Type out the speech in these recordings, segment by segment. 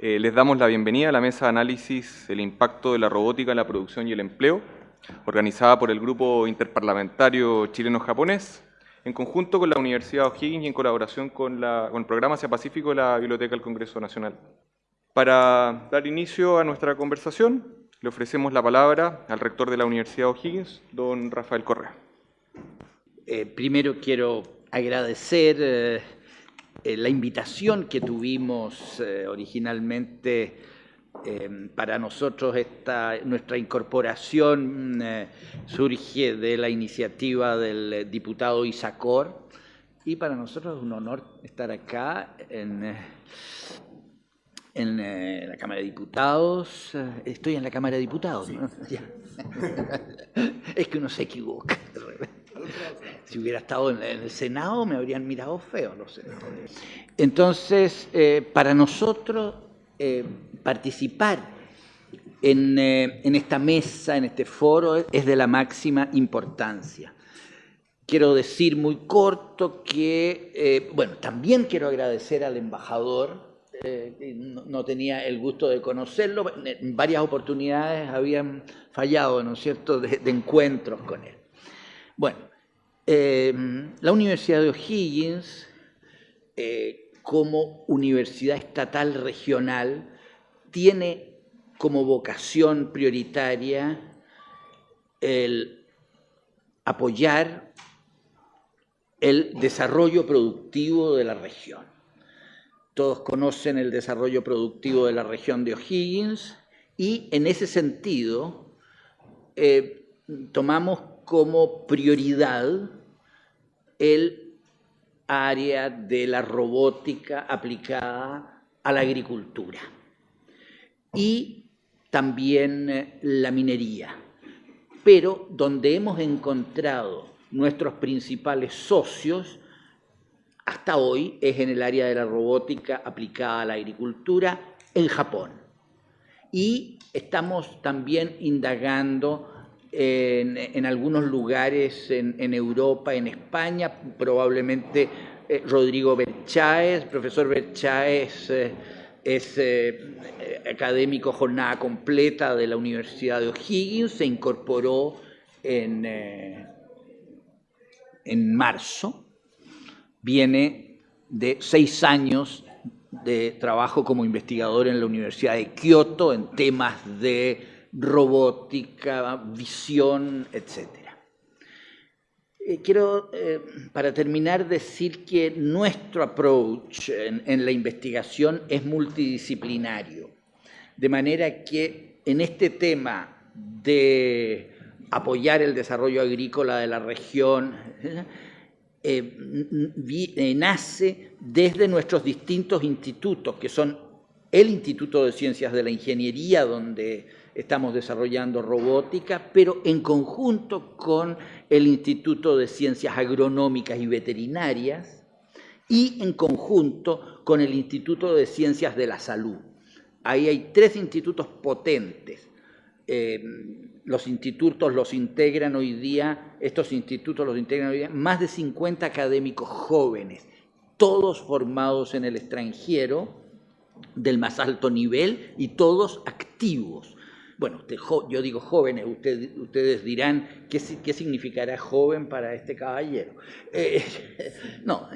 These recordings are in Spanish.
Eh, les damos la bienvenida a la mesa de análisis El impacto de la robótica en la producción y el empleo, organizada por el Grupo Interparlamentario Chileno-Japonés, en conjunto con la Universidad O'Higgins y en colaboración con, con el Programa Asia Pacífico de la Biblioteca del Congreso Nacional. Para dar inicio a nuestra conversación, le ofrecemos la palabra al rector de la Universidad O'Higgins, don Rafael Correa. Eh, primero quiero agradecer eh, la invitación que tuvimos originalmente para nosotros esta, nuestra incorporación surge de la iniciativa del diputado Isacor y para nosotros es un honor estar acá en en eh, la Cámara de Diputados. Eh, estoy en la Cámara de Diputados. es que uno se equivoca. Si hubiera estado en el Senado me habrían mirado feo los senadores. Entonces, eh, para nosotros participar en, en, esta mesa, en este foro, es de la máxima importancia. Quiero decir muy corto que, bueno, también quiero agradecer al embajador eh, no, tenía el gusto de conocerlo, en varias oportunidades habían fallado, ¿no es cierto?, de, encuentros con él. Bueno, eh, la Universidad de O'Higgins, eh, como universidad estatal regional, tiene como vocación prioritaria el apoyar el desarrollo productivo de la región. Todos conocen el desarrollo productivo de la región de O'Higgins y en ese sentido eh, tomamos como prioridad el área de la robótica aplicada a la agricultura y también eh, la minería, pero donde hemos encontrado nuestros principales socios hasta hoy es en el área de la robótica aplicada a la agricultura en Japón. Y estamos también indagando en, algunos lugares en, Europa, en España, probablemente eh, Rodrigo Bercháez, profesor Bercháez eh, es eh, académico jornada completa de la Universidad de O'Higgins, se incorporó en, en marzo. Viene de seis años de trabajo como investigador en la Universidad de Kioto en temas de robótica, visión, etc. Eh, quiero, eh, para terminar, decir que nuestro approach en la investigación es multidisciplinario, de manera que en este tema de apoyar el desarrollo agrícola de la región, eh, nace desde nuestros distintos institutos, que son el Instituto de Ciencias de la Ingeniería, donde estamos desarrollando robótica, pero en conjunto con el Instituto de Ciencias Agronómicas y Veterinarias y en conjunto con el Instituto de Ciencias de la Salud. Ahí hay tres institutos potentes. Eh, los institutos los integran hoy día, estos institutos los integran hoy día más de 50 académicos jóvenes, todos formados en el extranjero del más alto nivel y todos activos. Bueno, yo digo jóvenes, ustedes dirán, ¿qué, significará joven para este caballero? Eh, no,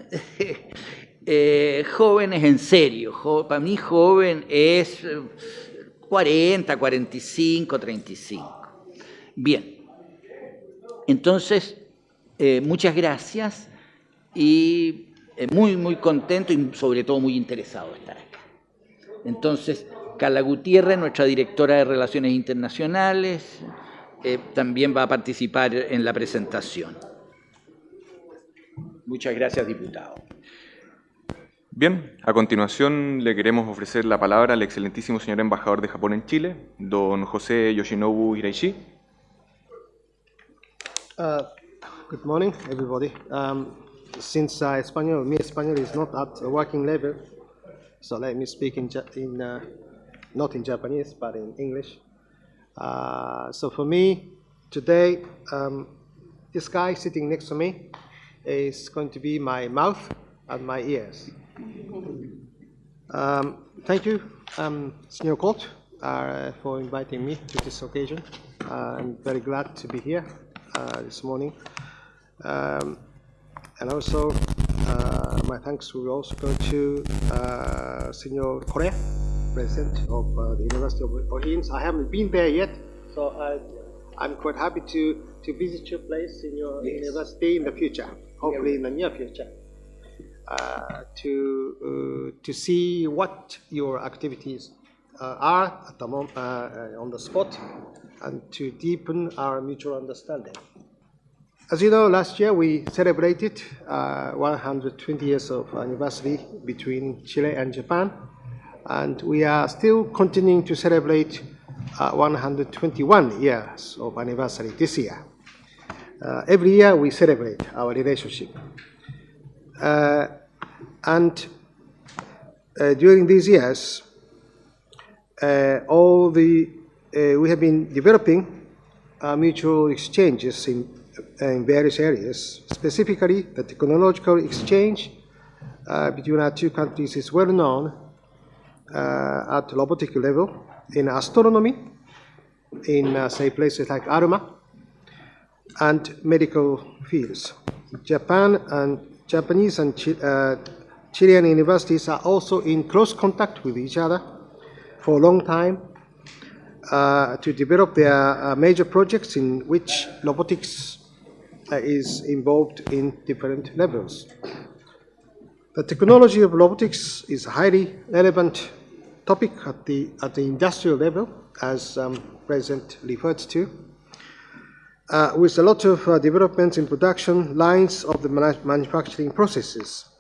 eh, jóvenes en serio, para mí joven es 40, 45, 35. Bien, entonces, eh, muchas gracias y eh, muy, muy contento y sobre todo muy interesado de estar acá. Entonces, Carla Gutiérrez, nuestra directora de Relaciones Internacionales, eh, también va a participar en la presentación. Muchas gracias, diputado. Bien, a continuación le queremos ofrecer la palabra al excelentísimo señor embajador de Japón en Chile, don José Yoshinobu Hiraishi. Uh, good morning, everybody. Um, since uh, Espanol, me Espanol is not at a working level, so let me speak in, in uh, not in Japanese, but in English. Uh, so for me, today, um, this guy sitting next to me is going to be my mouth and my ears. Um, thank you, um, Senior Court, uh, for inviting me to this occasion. Uh, I'm very glad to be here uh, this morning. Um, and also, uh, my thanks will also go to uh, Senior Correa, President of uh, the University of O'Higgins. I haven't been there yet, so I, I'm quite happy to, to visit your place in your Yes. university in the future, hopefully in the near future uh, to uh, to see what your activities uh, are at the mom- uh, uh, on the spot, and to deepen our mutual understanding. As you know, last year we celebrated uh, 120 years of anniversary between Chile and Japan, and we are still continuing to celebrate uh, 121 years of anniversary this year. Uh, every year we celebrate our relationship. Uh, and uh, during these years, uh, all the uh, we have been developing mutual exchanges in, in various areas. Specifically, the technological exchange between our two countries is well known uh, at robotic level in astronomy, in uh, say places like ARMA, and medical fields. Japan and Japanese and Chi- uh, Chilean universities are also in close contact with each other for a long time uh, to develop their uh, major projects in which robotics uh, is involved in different levels. The technology of robotics is a highly relevant topic at the, at the industrial level, as um, President referred to uh, with a lot of uh, developments in production lines of the manu- manufacturing processes.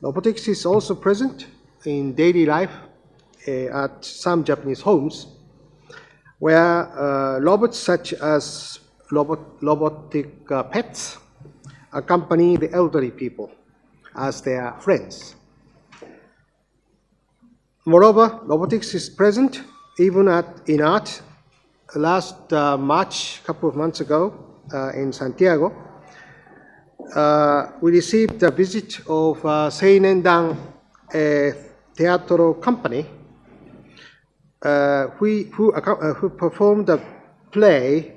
Robotics is also present in daily life uh, at some Japanese homes, where uh, robots such as robot, robotic uh, pets accompany the elderly people as their friends. Moreover, robotics is present even at, in art. Last uh, March, a couple of months ago, uh, in Santiago, uh, we received a visit of uh, Seinendang a Teatro Company, uh, who, who, uh, who performed a play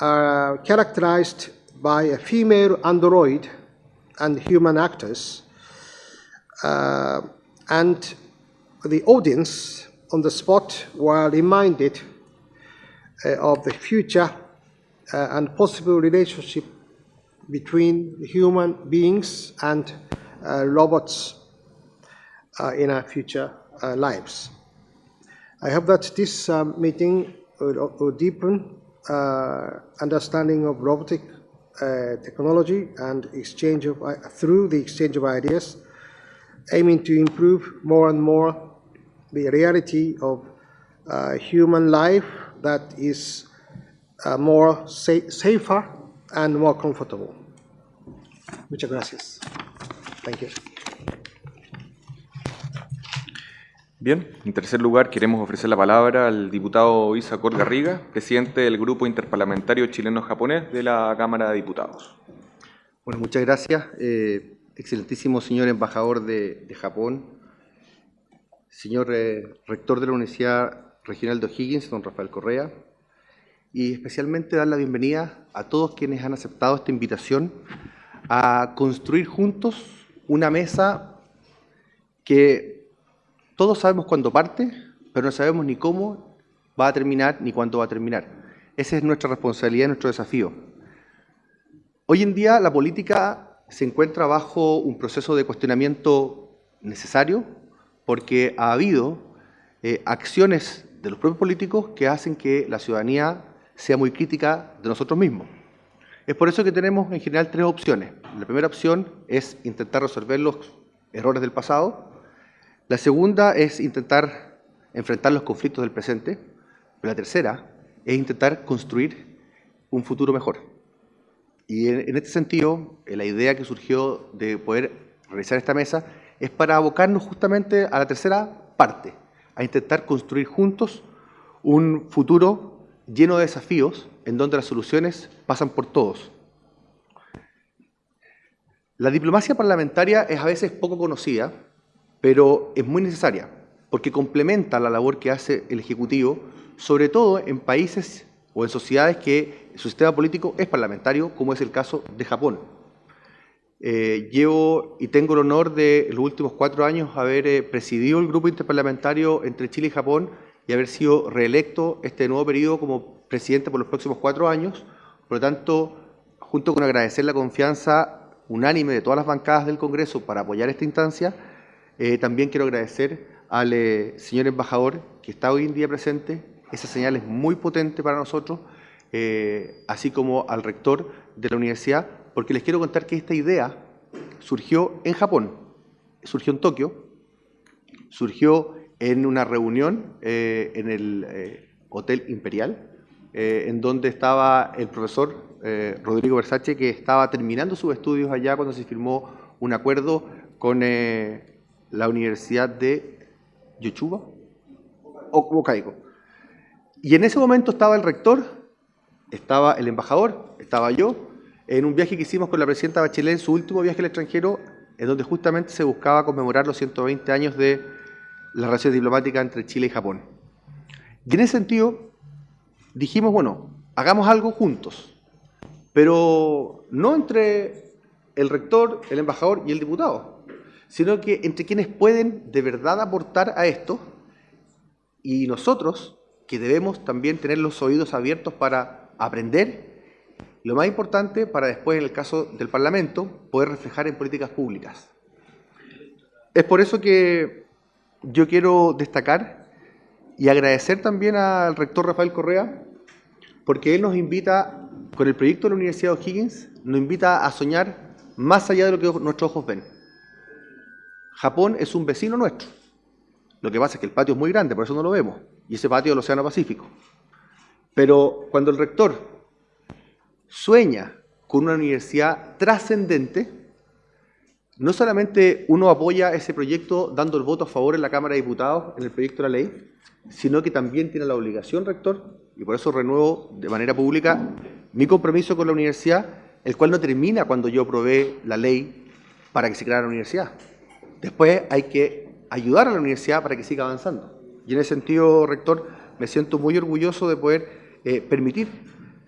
uh, characterized by a female android and human actors. Uh, and the audience on the spot were reminded uh, of the future uh, and possible relationship between human beings and uh, robots uh, in our future uh, lives. I hope that this um, meeting will, will deepen understanding of robotic uh, technology and exchange of, through the exchange of ideas, aiming to improve more and more the reality of uh, human life that is uh, more sa- safer and more comfortable. Muchas gracias. Thank you. Bien, en tercer lugar queremos ofrecer la palabra al diputado Isacor Garriga, presidente del Grupo Interparlamentario Chileno-Japonés de la Cámara de Diputados. Bueno, muchas gracias. Eh, excelentísimo señor embajador de, de Japón, señor eh, rector de la Universidad Regional de O'Higgins, don Rafael Correa, y especialmente dar la bienvenida a todos quienes han aceptado esta invitación a construir juntos una mesa que todos sabemos cuándo parte, pero no sabemos ni cómo va a terminar ni cuándo va a terminar. Esa es nuestra responsabilidad, nuestro desafío. Hoy en día la política se encuentra bajo un proceso de cuestionamiento necesario porque ha habido eh, acciones de los propios políticos que hacen que la ciudadanía sea muy crítica de nosotros mismos. Es por eso que tenemos en general tres opciones. La primera opción es intentar resolver los errores del pasado. La segunda es intentar enfrentar los conflictos del presente. Pero la tercera es intentar construir un futuro mejor. Y en, en este sentido, eh, la idea que surgió de poder realizar esta mesa es para abocarnos justamente a la tercera parte, a intentar construir juntos un futuro lleno de desafíos en donde las soluciones pasan por todos. La diplomacia parlamentaria es a veces poco conocida, pero es muy necesaria. porque complementa la labor que hace el Ejecutivo, sobre todo en países o en sociedades que su sistema político es parlamentario, como es el caso de Japón. Eh, llevo y tengo el honor de en los últimos cuatro años haber eh, presidido el grupo interparlamentario entre Chile y Japón y haber sido reelecto este nuevo periodo como presidente por los próximos cuatro años. Por lo tanto, junto con agradecer la confianza unánime de todas las bancadas del Congreso para apoyar esta instancia, eh, también quiero agradecer al señor embajador que está hoy en día presente. Esa señal es muy potente para nosotros, así como al rector de la universidad, porque les quiero contar que esta idea surgió en Japón, surgió en Tokio, surgió en una reunión eh, en el eh, Hotel Imperial, eh, en donde estaba el profesor Rodrigo Versace, que estaba terminando sus estudios allá cuando se firmó un acuerdo con la Universidad de Yochuba o Hokkaido. Y en ese momento estaba el rector, estaba el embajador, estaba yo, en un viaje que hicimos con la presidenta Bachelet en su último viaje al extranjero, en donde justamente se buscaba conmemorar los 120 años de la relación diplomática entre Chile y Japón. Y en ese sentido, dijimos, bueno, hagamos algo juntos, pero no entre el rector, el embajador y el diputado, sino que entre quienes pueden de verdad aportar a esto y nosotros, que debemos también tener los oídos abiertos para aprender lo más importante para después, en el caso del Parlamento, poder reflejar en políticas públicas. Es por eso que yo quiero destacar y agradecer también al rector Rafael Correa, porque él nos invita, con el proyecto de la Universidad de O'Higgins, nos invita a soñar más allá de lo que nuestros ojos ven. Japón es un vecino nuestro. Lo que pasa es que el patio es muy grande, por eso no lo vemos, y ese patio del Océano Pacífico. Pero cuando el rector sueña con una universidad trascendente, no solamente uno apoya ese proyecto dando el voto a favor en la Cámara de Diputados en el proyecto de la ley, sino que también tiene la obligación, rector, y por eso renuevo de manera pública mi compromiso con la universidad, el cual no termina cuando yo aprobé la ley para que se creara la universidad. Después hay que ayudar a la universidad para que siga avanzando. Y en ese sentido, rector, me siento muy orgulloso de poder eh, permitir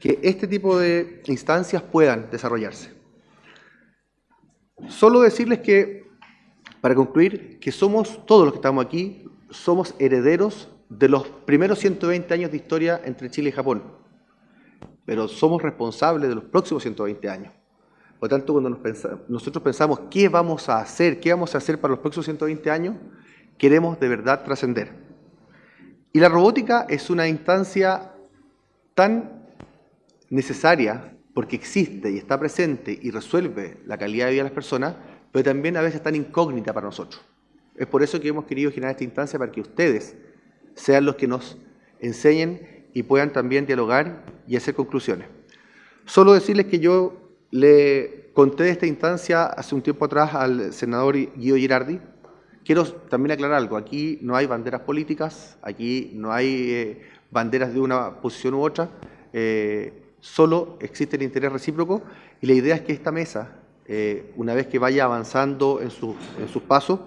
que este tipo de instancias puedan desarrollarse. Solo decirles que, para concluir, que somos, todos los que estamos aquí, somos herederos de los primeros 120 años de historia entre Chile y Japón, pero somos responsables de los próximos 120 años. Por tanto, cuando nosotros pensamos qué vamos a hacer, qué vamos a hacer para los próximos 120 años, queremos de verdad trascender. Y la robótica es una instancia tan necesaria porque existe y está presente y resuelve la calidad de vida de las personas, pero también a veces tan incógnita para nosotros. Es por eso que hemos querido generar esta instancia para que ustedes sean los que nos enseñen y puedan también dialogar y hacer conclusiones. Solo decirles que yo le conté de esta instancia hace un tiempo atrás al senador Guido Girardi. Quiero también aclarar algo. Aquí no hay banderas políticas, aquí no hay eh, banderas de una posición u otra. Eh, solo existe el interés recíproco y la idea es que esta mesa, eh, una vez que vaya avanzando en, en sus pasos,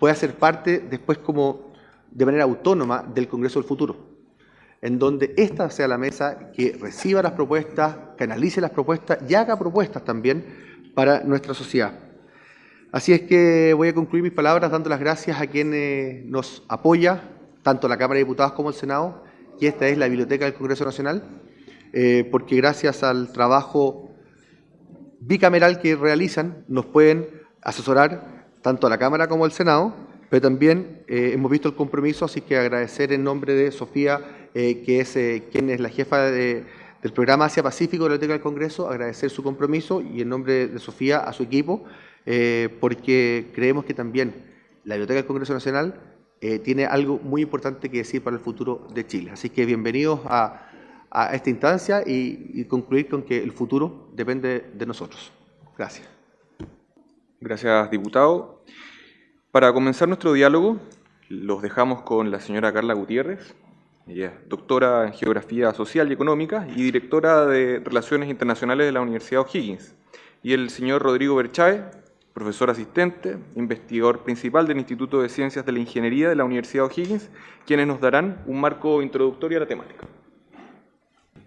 pueda ser parte después como de manera autónoma del Congreso del Futuro, en donde esta sea la mesa que reciba las propuestas, canalice las propuestas y haga propuestas también para nuestra sociedad. Así es que voy a concluir mis palabras dando las gracias a quienes nos apoya, tanto la Cámara de Diputados como el Senado, y esta es la Biblioteca del Congreso Nacional, eh, porque gracias al trabajo bicameral que realizan nos pueden asesorar tanto a la Cámara como al Senado, pero también eh, hemos visto el compromiso, así que agradecer en nombre de Sofía, eh, que es quien es la jefa del programa Asia Pacífico de la Biblioteca del Congreso, agradecer su compromiso y en nombre de Sofía a su equipo, porque creemos que también la Biblioteca del Congreso Nacional tiene algo muy importante que decir para el futuro de Chile. Así que bienvenidos a esta instancia y, concluir con que el futuro depende de nosotros. Gracias. Gracias, diputado. Para comenzar nuestro diálogo, los dejamos con la señora Carla Gutiérrez, ella doctora en Geografía Social y Económica y directora de Relaciones Internacionales de la Universidad O'Higgins, y el señor Rodrigo Berchae, profesor asistente, investigador principal del Instituto de Ciencias de la Ingeniería de la Universidad O'Higgins, quienes nos darán un marco introductorio a la temática.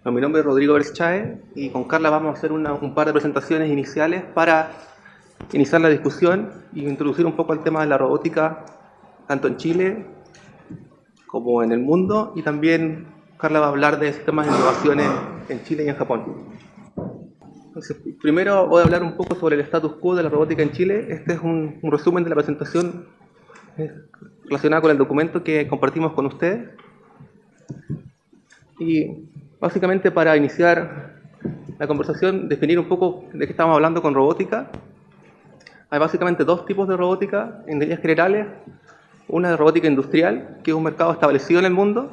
mi nombre es Rodrigo Berchae y con Carla vamos a hacer un par de presentaciones iniciales para iniciar la discusión y introducir un poco el tema de la robótica tanto en Chile como en el mundo y también Carla va a hablar de sistemas de innovación en Chile y en Japón primero voy a hablar un poco sobre el status quo de la robótica en Chile. Este es un, resumen de la presentación eh, relacionada con el documento que compartimos con ustedes. Y básicamente para iniciar la conversación, definir un poco de qué estamos hablando con robótica. Hay básicamente dos tipos de robótica en líneas generales. Una de robótica industrial, que es un mercado establecido en el mundo,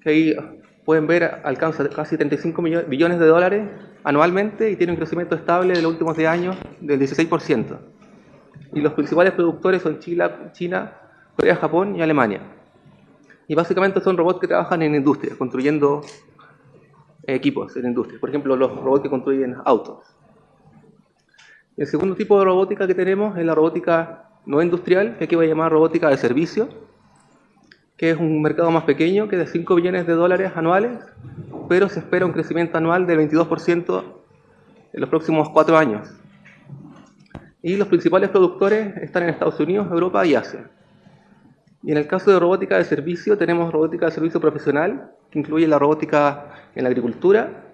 que ahí pueden ver alcanza casi 35 billones de dólares anualmente y tiene un crecimiento estable de los últimos 10 años del 16%. Y los principales productores son China, Corea, Japón y Alemania. Y básicamente son robots que trabajan en industria, construyendo equipos en industria. Por ejemplo, los robots que construyen autos. El segundo tipo de robótica que tenemos es la robótica no industrial, que aquí voy a llamar robótica de servicio, que es un mercado más pequeño, que de 5 billones de dólares anuales, pero se espera un crecimiento anual del 22% en los próximos cuatro años. Y los principales productores están en Estados Unidos, Europa y Asia. Y en el caso de robótica de servicio, tenemos robótica de servicio profesional, que incluye la robótica en la agricultura,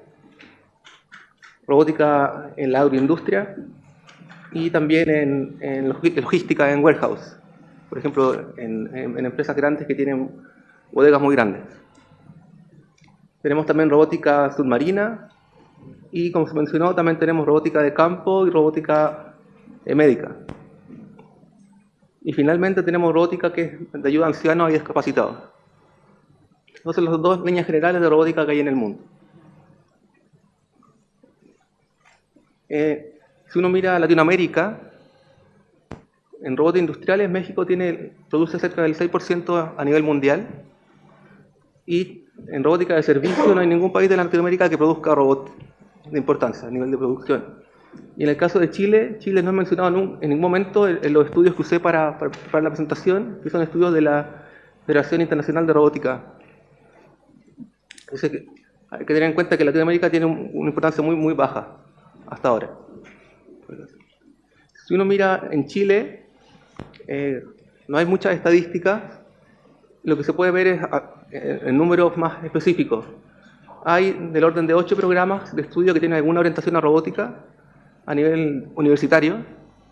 robótica en la agroindustria y también en, en logística en warehouse por ejemplo, en, empresas grandes que tienen bodegas muy grandes. Tenemos también robótica submarina y, como se mencionó, también tenemos robótica de campo y robótica eh, médica. Y finalmente tenemos robótica que es de ayuda a ancianos y discapacitados. Son las dos líneas generales de robótica que hay en el mundo. Eh, si uno mira Latinoamérica, en robots industriales México tiene, produce cerca del 6% a nivel mundial y en robótica de servicio no hay ningún país de Latinoamérica que produzca robots de importancia a nivel de producción. Y en el caso de Chile, Chile no ha mencionado en ningún momento en los estudios que usé para, para, la presentación, que son estudios de la Federación Internacional de Robótica. hay que tener en cuenta que Latinoamérica tiene una importancia muy, muy baja hasta ahora. Si uno mira en Chile, eh, no hay muchas estadísticas, lo que se puede ver es ah, eh, en números más específicos. Hay del orden de ocho programas de estudio que tienen alguna orientación a robótica a nivel universitario.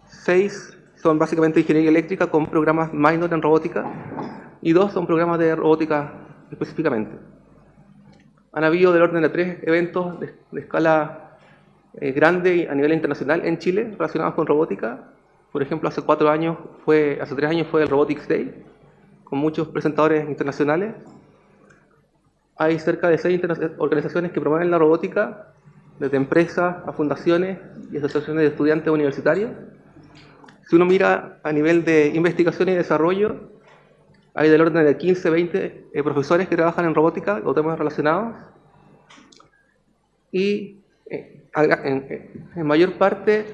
Seis son básicamente ingeniería eléctrica con programas minor en robótica y dos son programas de robótica específicamente. Han habido del orden de tres eventos de, escala eh, grande a nivel internacional en Chile relacionados con robótica por ejemplo, hace cuatro años fue, hace tres años fue el Robotics Day, con muchos presentadores internacionales. Hay cerca de seis organizaciones que promueven la robótica, desde empresas a fundaciones y asociaciones de estudiantes universitarios. Si uno mira a nivel de investigación y desarrollo, hay del orden de 15, 20 eh, profesores que trabajan en robótica o temas relacionados. Y eh, en mayor parte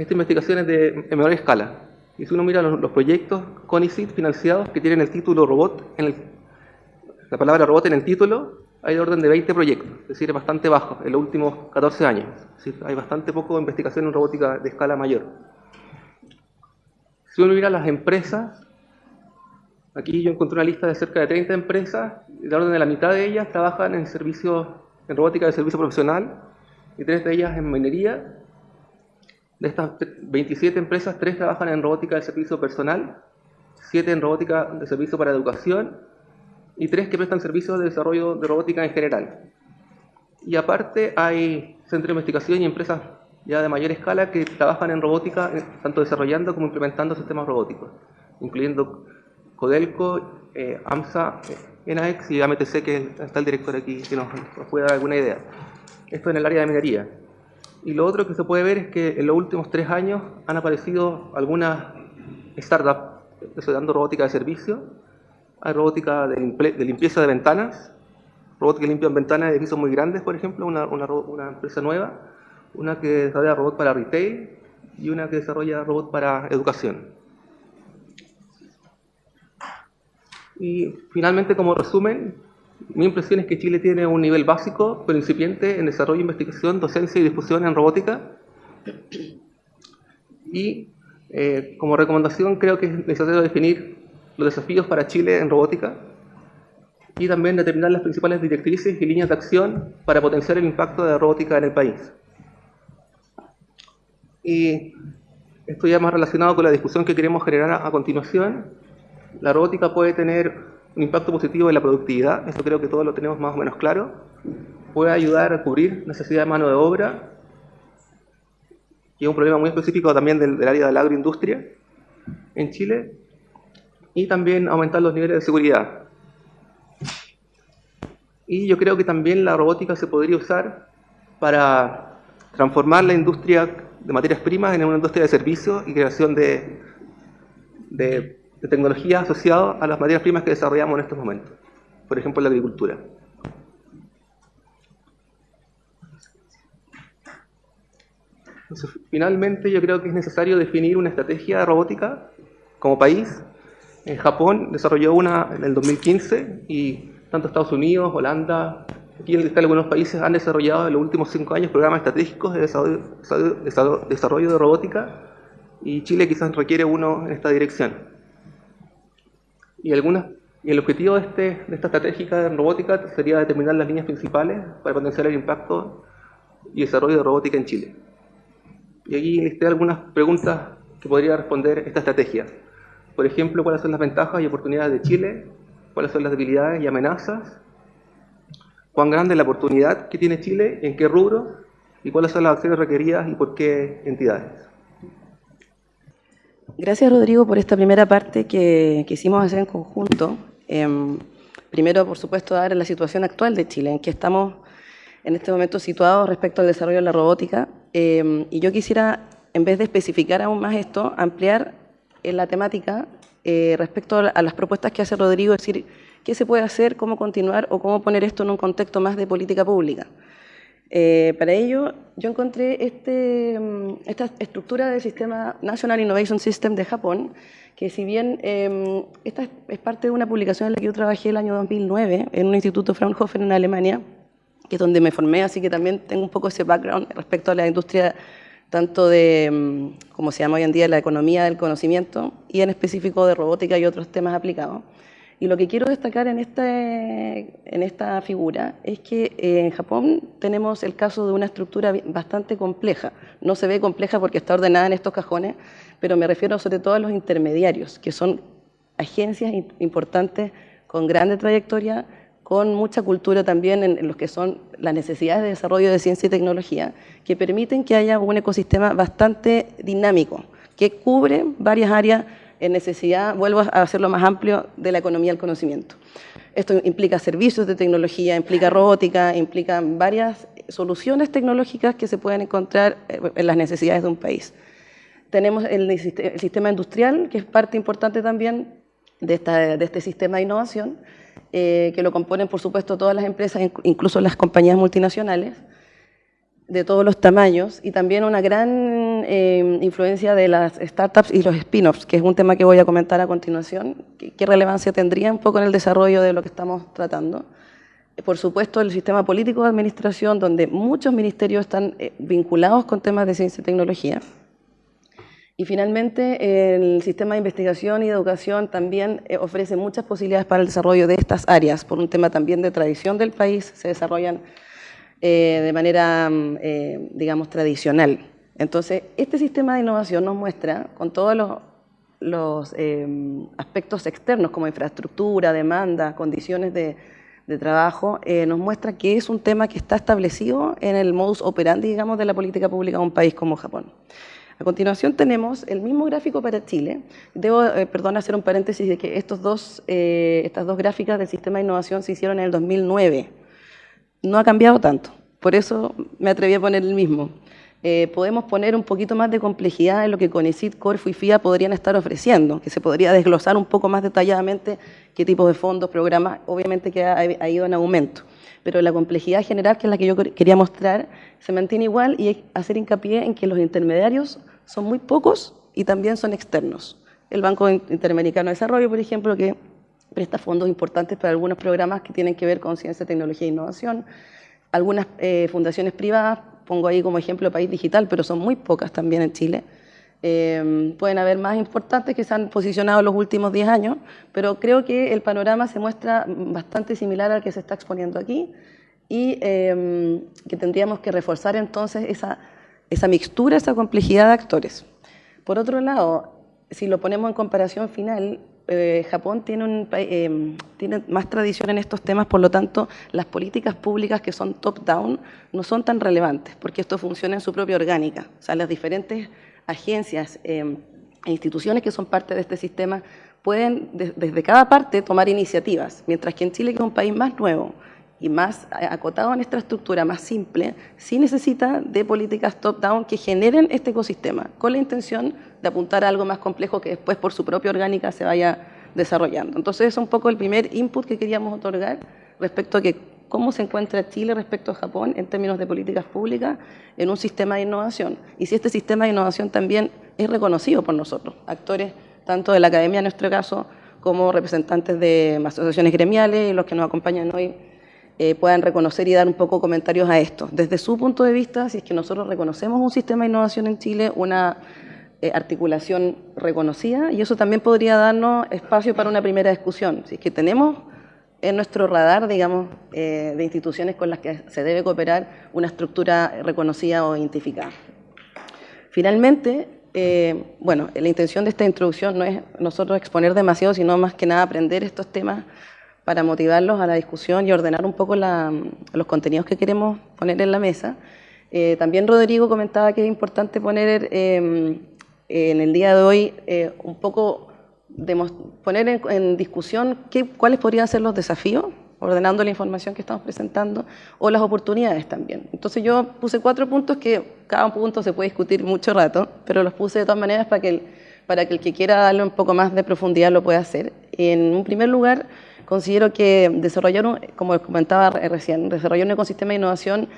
esta investigación es de en menor escala. Y si uno mira los, proyectos CONICIT financiados que tienen el título robot, en la palabra robot en el título, hay de orden de 20 proyectos, es decir, es bastante bajo en los últimos 14 años. hay bastante poco investigación en robótica de escala mayor. Si uno mira las empresas, aquí yo encontré una lista de cerca de 30 empresas, de orden de la mitad de ellas trabajan en servicios, en robótica de servicio profesional, y tres de ellas en minería, de estas 27 empresas, 3 trabajan en robótica de servicio personal, 7 en robótica de servicio para educación y 3 que prestan servicios de desarrollo de robótica en general. Y aparte hay centros de investigación y empresas ya de mayor escala que trabajan en robótica, eh, tanto desarrollando como implementando sistemas robóticos, incluyendo Codelco, eh, AMSA, eh, NAEX y AMTC, que está el director aquí, que nos puede dar alguna idea. Esto en el área de minería. Y lo otro que se puede ver es que en los últimos tres años han aparecido algunas startups desarrollando robótica de servicio. Hay robótica de, limpieza de ventanas, robots que limpian ventanas de edificios muy grandes, por ejemplo, una, empresa nueva. Una que desarrolla robots para retail y una que desarrolla robots para educación. Y finalmente, como resumen, mi impresión es que Chile tiene un nivel básico, pero incipiente, en desarrollo, investigación, docencia y difusión en robótica. Y eh, como recomendación creo que es necesario definir los desafíos para Chile en robótica y también determinar las principales directrices y líneas de acción para potenciar el impacto de la robótica en el país. Y esto ya más relacionado con la discusión que queremos generar a, continuación. La robótica puede tener impacto positivo en la productividad, esto creo que todos lo tenemos más o menos claro. Puede ayudar a cubrir necesidad de mano de obra, y es un problema muy específico también del, área de la agroindustria en Chile, y también aumentar los niveles de seguridad. Y yo creo que también la robótica se podría usar para transformar la industria de materias primas en una industria de servicios y creación de de tecnología asociada a las materias primas que desarrollamos en estos momentos, por ejemplo, la agricultura. Entonces, finalmente, yo creo que es necesario definir una estrategia de robótica como país. En Japón desarrolló una en el 2015 y tanto Estados Unidos, Holanda, aquí en algunos países han desarrollado en los últimos cinco años programas estratégicos de desarrollo, desarrollo de robótica y Chile quizás requiere uno en esta dirección. Y, algunas, y el objetivo de, este, de esta estratégica en robótica sería determinar las líneas principales para potenciar el impacto y desarrollo de robótica en Chile. Y aquí listé algunas preguntas que podría responder esta estrategia. Por ejemplo, cuáles son las ventajas y oportunidades de Chile, cuáles son las debilidades y amenazas, cuán grande es la oportunidad que tiene Chile, en qué rubro, y cuáles son las acciones requeridas y por qué entidades. Gracias, Rodrigo, por esta primera parte que quisimos hacer en conjunto. Em, primero, por supuesto, dar la situación actual de Chile, en que estamos en este momento situados respecto al desarrollo de la robótica. Em, y yo quisiera, en vez de especificar aún más esto, ampliar en la temática eh, respecto a las propuestas que hace Rodrigo, es decir, qué se puede hacer, cómo continuar o cómo poner esto en un contexto más de política pública. Eh, para ello, yo encontré este, mm, esta estructura del sistema National Innovation System de Japón, que si bien em, esta es parte de una publicación en la que yo trabajé el año 2009 en un instituto Fraunhofer en Alemania, que es donde me formé, así que también tengo un poco ese background respecto a la industria tanto de, mm, como se llama hoy en día, la economía del conocimiento y en específico de robótica y otros temas aplicados. Y lo que quiero destacar en, este, en esta figura es que eh, en Japón tenemos el caso de una estructura bastante compleja. No se ve compleja porque está ordenada en estos cajones, pero me refiero sobre todo a los intermediarios, que son agencias importantes con grande trayectoria, con mucha cultura también en, los que son las necesidades de desarrollo de ciencia y tecnología, que permiten que haya un ecosistema bastante dinámico, que cubre varias áreas en necesidad, vuelvo a hacerlo más amplio, de la economía del conocimiento. Esto implica servicios de tecnología, implica robótica, implica varias soluciones tecnológicas que se pueden encontrar eh, en las necesidades de un país. Tenemos el, sistema industrial, que es parte importante también de, este sistema de innovación, eh, que lo componen, por supuesto, todas las empresas, incluso las compañías multinacionales, de todos los tamaños y también una gran eh, influencia de las startups y los spin-offs, que es un tema que voy a comentar a continuación. ¿Qué, relevancia tendría un poco en el desarrollo de lo que estamos tratando? Por supuesto, el sistema político de administración, donde muchos ministerios están eh, vinculados con temas de ciencia y tecnología. Y finalmente, el sistema de investigación y educación también eh, ofrece muchas posibilidades para el desarrollo de estas áreas, por un tema también de tradición del país, se desarrollan eh, de manera, mm, eh, digamos, tradicional. Entonces, este sistema de innovación nos muestra, con todos los, eh, aspectos externos como infraestructura, demanda, condiciones de, trabajo, nos muestra que es un tema que está establecido en el modus operandi, digamos, de la política pública de un país como Japón. A continuación tenemos el mismo gráfico para Chile. Debo, perdón, hacer un paréntesis de que estos dos, estas dos gráficas del sistema de innovación se hicieron en el 2009 no ha cambiado tanto. Por eso me atreví a poner el mismo. Eh, podemos poner un poquito más de complejidad en lo que CONICIT, Corfo y FIA podrían estar ofreciendo, que se podría desglosar un poco más detalladamente qué tipos de fondos, programas, obviamente que ha, ido en aumento. Pero la complejidad general, que es la que yo quería mostrar, se mantiene igual y hacer hincapié en que los intermediarios son muy pocos y también son externos. El Banco Interamericano de Desarrollo, por ejemplo, que presta fondos importantes para algunos programas que tienen que ver con ciencia, tecnología e innovación. Algunas eh, fundaciones privadas, pongo ahí como ejemplo País Digital, pero son muy pocas también en Chile. Eh, pueden haber más importantes que se han posicionado en los últimos 10 años, pero creo que el panorama se muestra bastante similar al que se está exponiendo aquí y eh, que tendríamos que reforzar entonces esa, esa mixtura, esa complejidad de actores. Por otro lado, si lo ponemos en comparación final, eh, Japón eh, tiene más tradición en estos temas, por lo tanto, las políticas públicas que son top-down no son tan relevantes, porque esto funciona en su propia orgánica. O sea, las diferentes agencias eh, e instituciones que son parte de este sistema pueden, desde cada parte, tomar iniciativas, mientras que en Chile, que es un país más nuevo, y más acotado en esta estructura, más simple, sí necesita de políticas top-down que generen este ecosistema, con la intención de apuntar a algo más complejo que después por su propia orgánica se vaya desarrollando. Entonces es un poco el primer input que queríamos otorgar respecto a que cómo se encuentra Chile respecto a Japón en términos de políticas públicas en un sistema de innovación. Y si este sistema de innovación también es reconocido por nosotros, actores tanto de la academia en nuestro caso, como representantes de asociaciones gremiales y los que nos acompañan hoy eh, puedan reconocer y dar un poco comentarios a esto. Desde su punto de vista, si es que nosotros reconocemos un sistema de innovación en Chile, una eh, articulación reconocida, y eso también podría darnos espacio para una primera discusión. Si es que tenemos en nuestro radar, digamos, eh, de instituciones con las que se debe cooperar una estructura reconocida o identificada. Finalmente, bueno, la intención de esta introducción no es nosotros exponer demasiado, sino más que nada aprender estos temas para motivarlos a la discusión y ordenar un poco los contenidos que queremos poner en la mesa. Eh, también Rodrigo comentaba que es importante poner em, en el día de hoy eh, un poco, poner en, discusión qué, cuáles podrían ser los desafíos, ordenando la información que estamos presentando, o las oportunidades también. Entonces yo puse cuatro puntos que cada punto se puede discutir mucho rato, pero los puse de todas maneras para que el, para que, el que quiera darle un poco más de profundidad lo pueda hacer. En un primer lugar, considero que desarrollar, como comentaba recién, desarrollar un ecosistema de innovación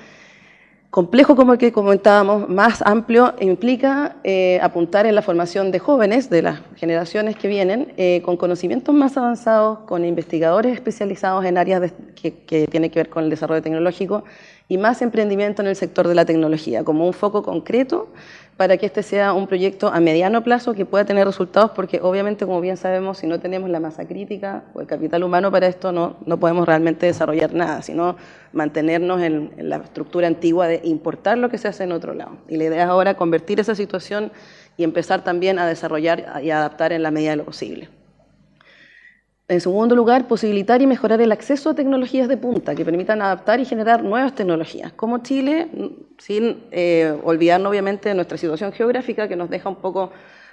complejo como el que comentábamos, más amplio, implica eh, apuntar en la formación de jóvenes, de las generaciones que vienen, eh, con conocimientos más avanzados, con investigadores especializados en áreas que, que tienen que ver con el desarrollo tecnológico y más emprendimiento en el sector de la tecnología, como un foco concreto para que este sea un proyecto a mediano plazo que pueda tener resultados, porque obviamente, como bien sabemos, si no tenemos la masa crítica o el capital humano para esto, no, no podemos realmente desarrollar nada, sino mantenernos en, en, la estructura antigua de importar lo que se hace en otro lado. Y la idea es ahora convertir esa situación y empezar también a desarrollar y adaptar en la medida de lo posible. En segundo lugar, posibilitar y mejorar el acceso a tecnologías de punta que permitan adaptar y generar nuevas tecnologías. Como Chile, sin eh, olvidarnos obviamente nuestra situación geográfica que nos deja un poco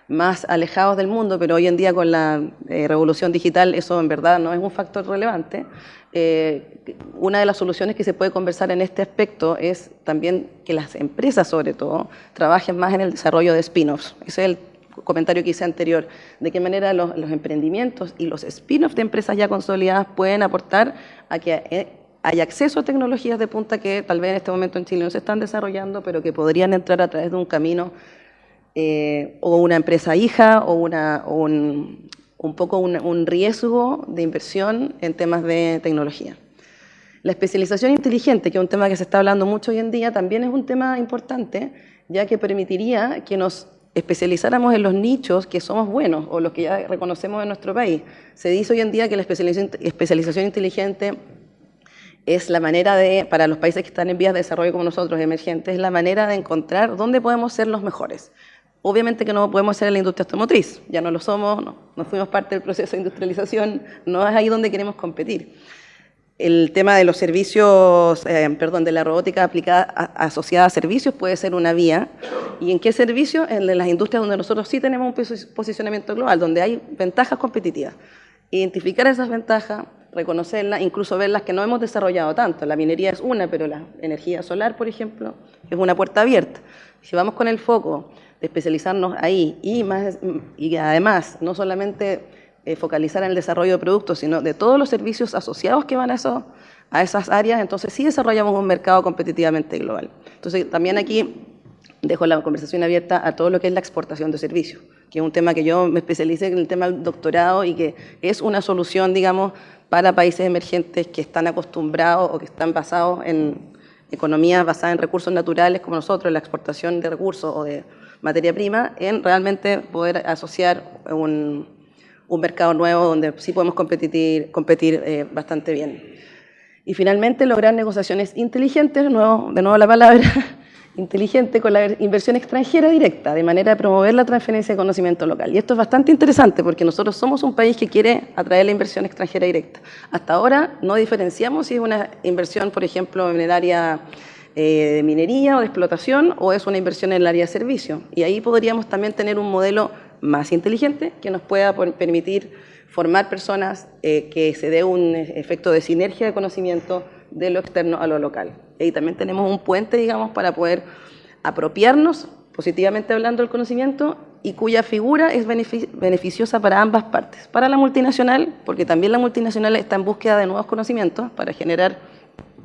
más alejados del mundo, pero hoy en día con la eh, revolución digital eso en verdad no es un factor relevante. Eh, una de las soluciones que se puede conversar en este aspecto es también que las empresas, sobre todo, trabajen más en el desarrollo de spin-offs. Ese comentario que hice anterior, de qué manera los, emprendimientos y los spin-offs de empresas ya consolidadas pueden aportar a que eh, haya acceso a tecnologías de punta que tal vez en este momento en Chile no se están desarrollando, pero que podrían entrar a través de un camino eh, o una empresa hija o, una, un, un, poco un, riesgo de inversión en temas de tecnología. La especialización inteligente, que es un tema que se está hablando mucho hoy en día, también es un tema importante, ya que permitiría que nos especializáramos en los nichos que somos buenos o los que ya reconocemos en nuestro país. Se dice hoy en día que la especialización, inteligente es la manera de, para los países que están en vías de desarrollo como nosotros, emergentes, es la manera de encontrar dónde podemos ser los mejores. Obviamente que no podemos ser en la industria automotriz, ya no lo somos, no, no fuimos parte del proceso de industrialización, no es ahí donde queremos competir el tema de los servicios, eh, perdón, de la robótica aplicada asociada a servicios puede ser una vía. ¿Y en qué servicios? En las industrias donde nosotros sí tenemos un posicionamiento global, donde hay ventajas competitivas. Identificar esas ventajas, reconocerlas, incluso ver las que no hemos desarrollado tanto. La minería es una, pero la energía solar, por ejemplo, es una puerta abierta. Si vamos con el foco de especializarnos ahí y, más, y además no solamente eh, focalizar en el desarrollo de productos, sino de todos los servicios asociados que van a, a esas áreas, entonces sí desarrollamos un mercado competitivamente global. Entonces también aquí dejo la conversación abierta a todo lo que es la exportación de servicios, que es un tema que yo me especialicé en el tema del doctorado y que es una solución, digamos, para países emergentes que están acostumbrados o que están basados en economías basadas en recursos naturales como nosotros, la exportación de recursos o de materia prima, en realmente poder asociar un, un mercado nuevo donde sí podemos competir, competir eh, bastante bien. Y finalmente lograr negociaciones inteligentes, de nuevo, de nuevo la palabra, inteligente con la inversión extranjera directa, de manera de promover la transferencia de conocimiento local. Y esto es bastante interesante porque nosotros somos un país que quiere atraer la inversión extranjera directa. Hasta ahora no diferenciamos si es una inversión, por ejemplo, en el área eh, de minería o de explotación o es una inversión en el área de servicio. Y ahí podríamos también tener un modelo más inteligente que nos pueda permitir formar personas eh, que se dé un efecto de sinergia de conocimiento de lo externo a lo local. Y también tenemos un puente, digamos, para poder apropiarnos, positivamente hablando, del conocimiento y cuya figura es beneficiosa para ambas partes. Para la multinacional, porque también la multinacional está en búsqueda de nuevos conocimientos para generar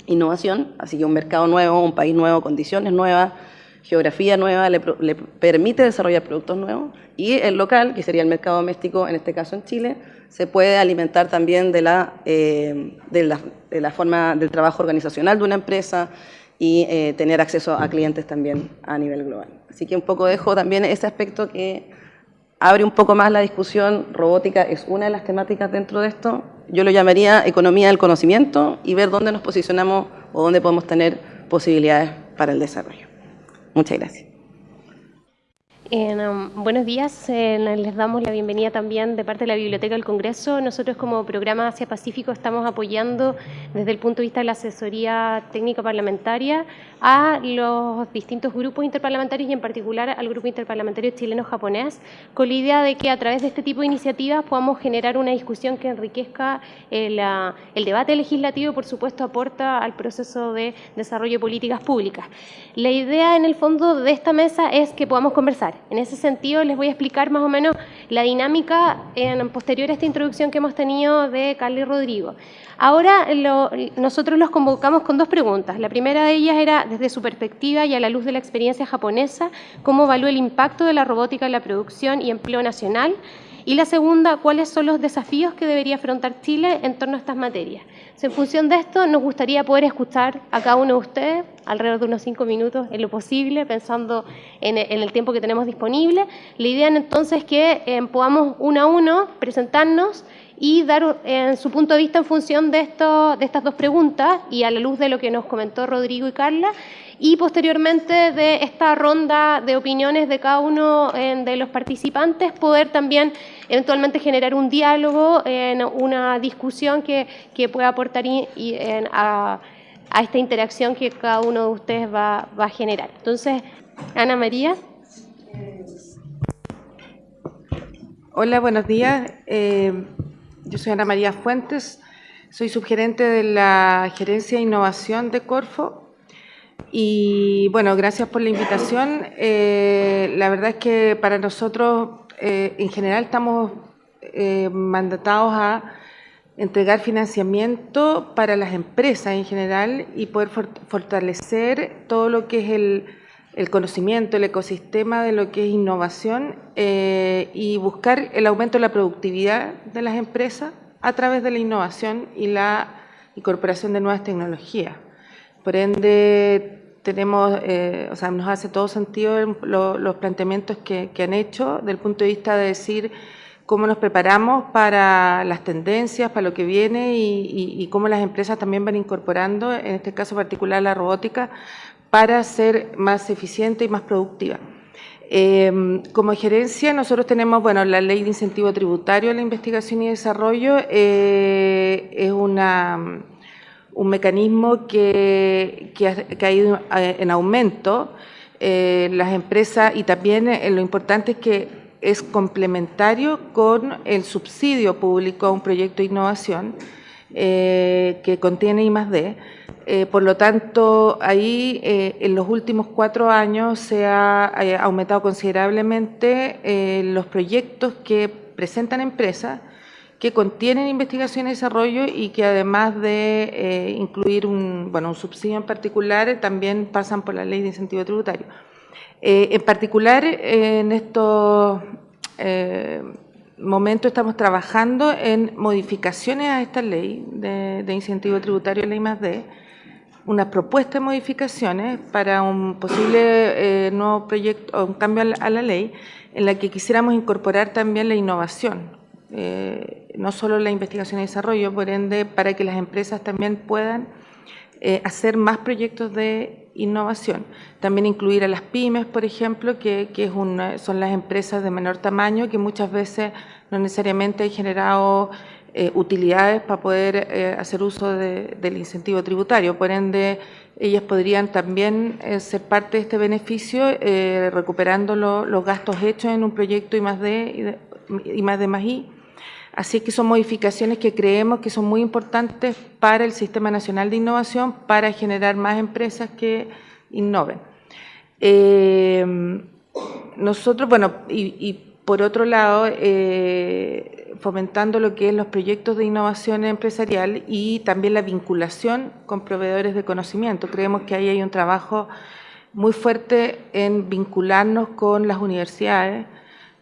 innovación, así que un mercado nuevo, un país nuevo, condiciones nuevas, geografía nueva, le, permite desarrollar productos nuevos y el local, que sería el mercado doméstico, en este caso en Chile, se puede alimentar también de la, eh, de la, forma del trabajo organizacional de una empresa y eh, tener acceso a clientes también a nivel global. Así que un poco dejo también ese aspecto que abre un poco más la discusión. Robótica es una de las temáticas dentro de esto. Yo lo llamaría economía del conocimiento y ver dónde nos posicionamos o dónde podemos tener posibilidades para el desarrollo. Muchas gracias. Um, buenos días, les damos la bienvenida también de parte de la Biblioteca del Congreso. Nosotros como programa Asia Pacífico estamos apoyando desde el punto de vista de la asesoría técnica parlamentaria a los distintos grupos interparlamentarios y en particular al grupo interparlamentario chileno-japonés con la idea de que a través de este tipo de iniciativas podamos generar una discusión que enriquezca el, uh, el debate legislativo y por supuesto aporta al proceso de desarrollo de políticas públicas. La idea en el fondo de esta mesa es que podamos conversar en ese sentido, les voy a explicar más o menos la dinámica en posterior a esta introducción que hemos tenido de Carly Rodrigo. Ahora nosotros los convocamos con dos preguntas. La primera de ellas era, desde su perspectiva y a la luz de la experiencia japonesa, cómo evalúa el impacto de la robótica en la producción y empleo nacional. Y la segunda, cuáles son los desafíos que debería afrontar Chile en torno a estas materias. En función de esto, nos gustaría poder escuchar a cada uno de ustedes, alrededor de unos cinco minutos en lo posible, pensando en, el tiempo que tenemos disponible. La idea entonces es que eh, podamos uno a uno presentarnos y dar en su punto de vista en función de estas dos preguntas y a la luz de lo que nos comentó Rodrigo y Carla, y posteriormente de esta ronda de opiniones de cada uno de los participantes, poder también eventualmente generar un diálogo, en una discusión que, pueda aportar a, esta interacción que cada uno de ustedes va, a generar. Entonces, Ana María. Hola, buenos días. Eh, yo soy Ana María Fuentes, soy subgerente de la Gerencia de Innovación de Corfo. Y bueno, gracias por la invitación. Eh, la verdad es que para nosotros, eh, en general, estamos eh, mandatados a entregar financiamiento para las empresas en general y poder fortalecer todo lo que es el, el conocimiento, el ecosistema de lo que es innovación eh, y buscar el aumento de la productividad de las empresas a través de la innovación y la incorporación de nuevas tecnologías. Por ende, tenemos, eh, o sea, nos hace todo sentido los planteamientos que, han hecho del punto de vista de decir cómo nos preparamos para las tendencias, para lo que viene y, y cómo las empresas también van incorporando, en este caso particular la robótica, para ser más eficiente y más productiva. Em, como gerencia, nosotros tenemos bueno, la ley de incentivo tributario a la investigación y desarrollo, eh, es una, un mecanismo que, ha, ido eh, en aumento. Eh, las empresas y también lo importante es que es complementario con el subsidio público a un proyecto de innovación que contiene I más D. Eh, por lo tanto, ahí eh, en los últimos cuatro años se ha eh, aumentado considerablemente los proyectos que presentan empresas que contienen investigación y desarrollo y que además de incluir un, bueno, un subsidio en particular, también pasan por la ley de incentivo tributario. Eh, en particular, en estos eh, momentos estamos trabajando en modificaciones a esta ley de, incentivo tributario, ley más D, una propuesta de modificaciones para un posible nuevo proyecto o un cambio a la, ley en la que quisiéramos incorporar también la innovación, no solo la investigación y desarrollo, por ende, para que las empresas también puedan eh, hacer más proyectos de innovación. También incluir a las pymes, por ejemplo, que, son las empresas de menor tamaño que muchas veces no necesariamente han generado eh, utilidades para poder eh, hacer uso del incentivo tributario. Por ende, ellas podrían también ser parte de este beneficio recuperando los gastos hechos en un proyecto I más D y más D más I Así que son modificaciones que creemos que son muy importantes para el Sistema Nacional de Innovación para generar más empresas que innoven. Eh, nosotros, bueno, y, por otro lado, eh, fomentando lo que es los proyectos de innovación empresarial y también la vinculación con proveedores de conocimiento. Creemos que ahí hay un trabajo muy fuerte en vincularnos con las universidades,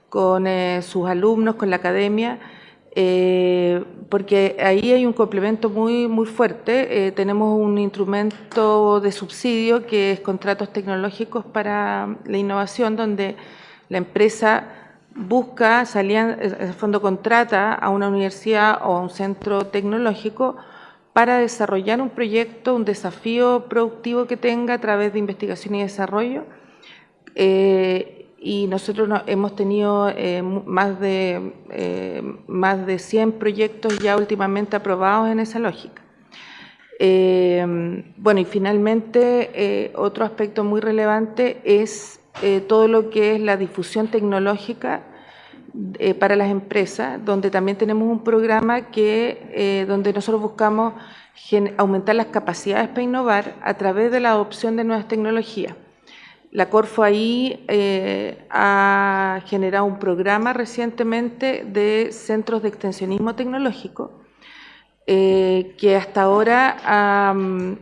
con eh, sus alumnos, con la academia, eh, porque ahí hay un complemento muy, muy fuerte. Eh, tenemos un instrumento de subsidio que es contratos tecnológicos para la innovación, donde la empresa busca, salían, el fondo contrata a una universidad o a un centro tecnológico para desarrollar un proyecto, un desafío productivo que tenga a través de investigación y desarrollo. Eh, y nosotros hemos tenido eh, más, de, eh, más de 100 proyectos ya últimamente aprobados en esa lógica. Eh, bueno, y finalmente otro aspecto muy relevante es todo lo que es la difusión tecnológica para las empresas, donde también tenemos un programa que, donde nosotros buscamos aumentar las capacidades para innovar a través de la adopción de nuevas tecnologías. La Corfo ahí eh, ha generado un programa recientemente de centros de extensionismo tecnológico eh, que hasta ahora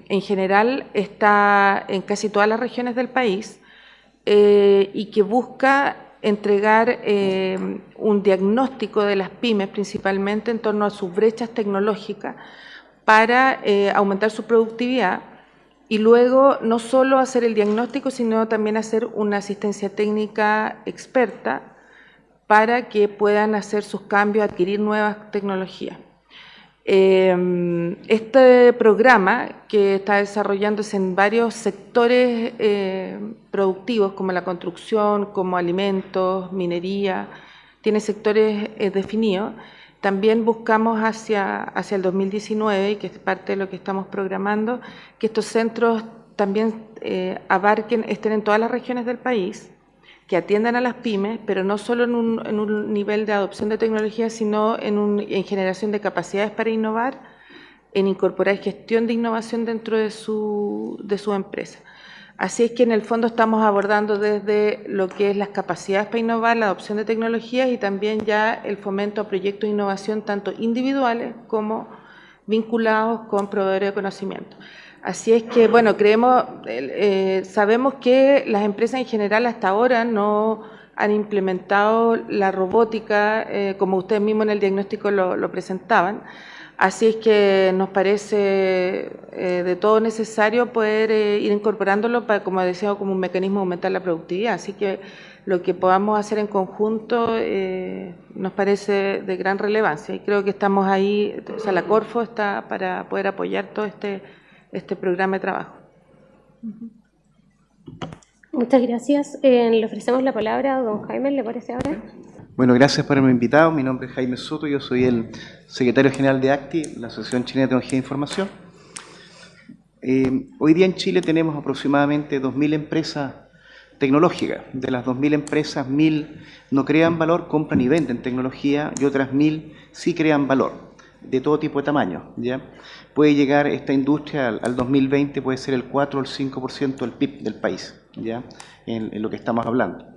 en general está en casi todas las regiones del país eh, y que busca entregar un diagnóstico de las pymes principalmente en torno a sus brechas tecnológicas para aumentar su productividad y luego no solo hacer el diagnóstico, sino también hacer una asistencia técnica experta para que puedan hacer sus cambios, adquirir nuevas tecnologías. Em, este programa, que está desarrollándose en varios sectores eh, productivos, como la construcción, como alimentos, minería, tiene sectores eh, definidos, también buscamos hacia, hacia el 2019, y que es parte de lo que estamos programando, que estos centros también eh, abarquen, estén en todas las regiones del país, que atiendan a las pymes, pero no solo en un, nivel de adopción de tecnología, sino en, en, generación de capacidades para innovar, en incorporar gestión de innovación dentro de su, de su empresa. Así es que en el fondo estamos abordando desde lo que es las capacidades para innovar, la adopción de tecnologías y también ya el fomento a proyectos de innovación tanto individuales como vinculados con proveedores de conocimiento. Así es que, bueno, creemos, eh, sabemos que las empresas en general hasta ahora no han implementado la robótica, eh, como ustedes mismos en el diagnóstico lo presentaban, Así es que nos parece eh, de todo necesario poder eh, ir incorporándolo para, como decía, como un mecanismo de aumentar la productividad. Así que lo que podamos hacer en conjunto eh, nos parece de gran relevancia y creo que estamos ahí, o sea, la Corfo está para poder apoyar todo este, este programa de trabajo. Muchas gracias. le ofrecemos la palabra a don Jaime, ¿le parece ahora? Bueno, gracias por haberme invitado. Mi nombre es Jaime Soto, yo soy el secretario general de ACTI, la Asociación Chilena de Tecnología de Información. Eh, hoy día en Chile tenemos aproximadamente 2.000 empresas tecnológicas. De las 2.000 empresas, 1.000 no crean valor, compran y venden tecnología y otras 1.000 sí crean valor, de todo tipo de tamaño. ¿ya? Puede llegar esta industria al, 2020, puede ser el 4 o el 5% del PIB del país, ¿ya? en lo que estamos hablando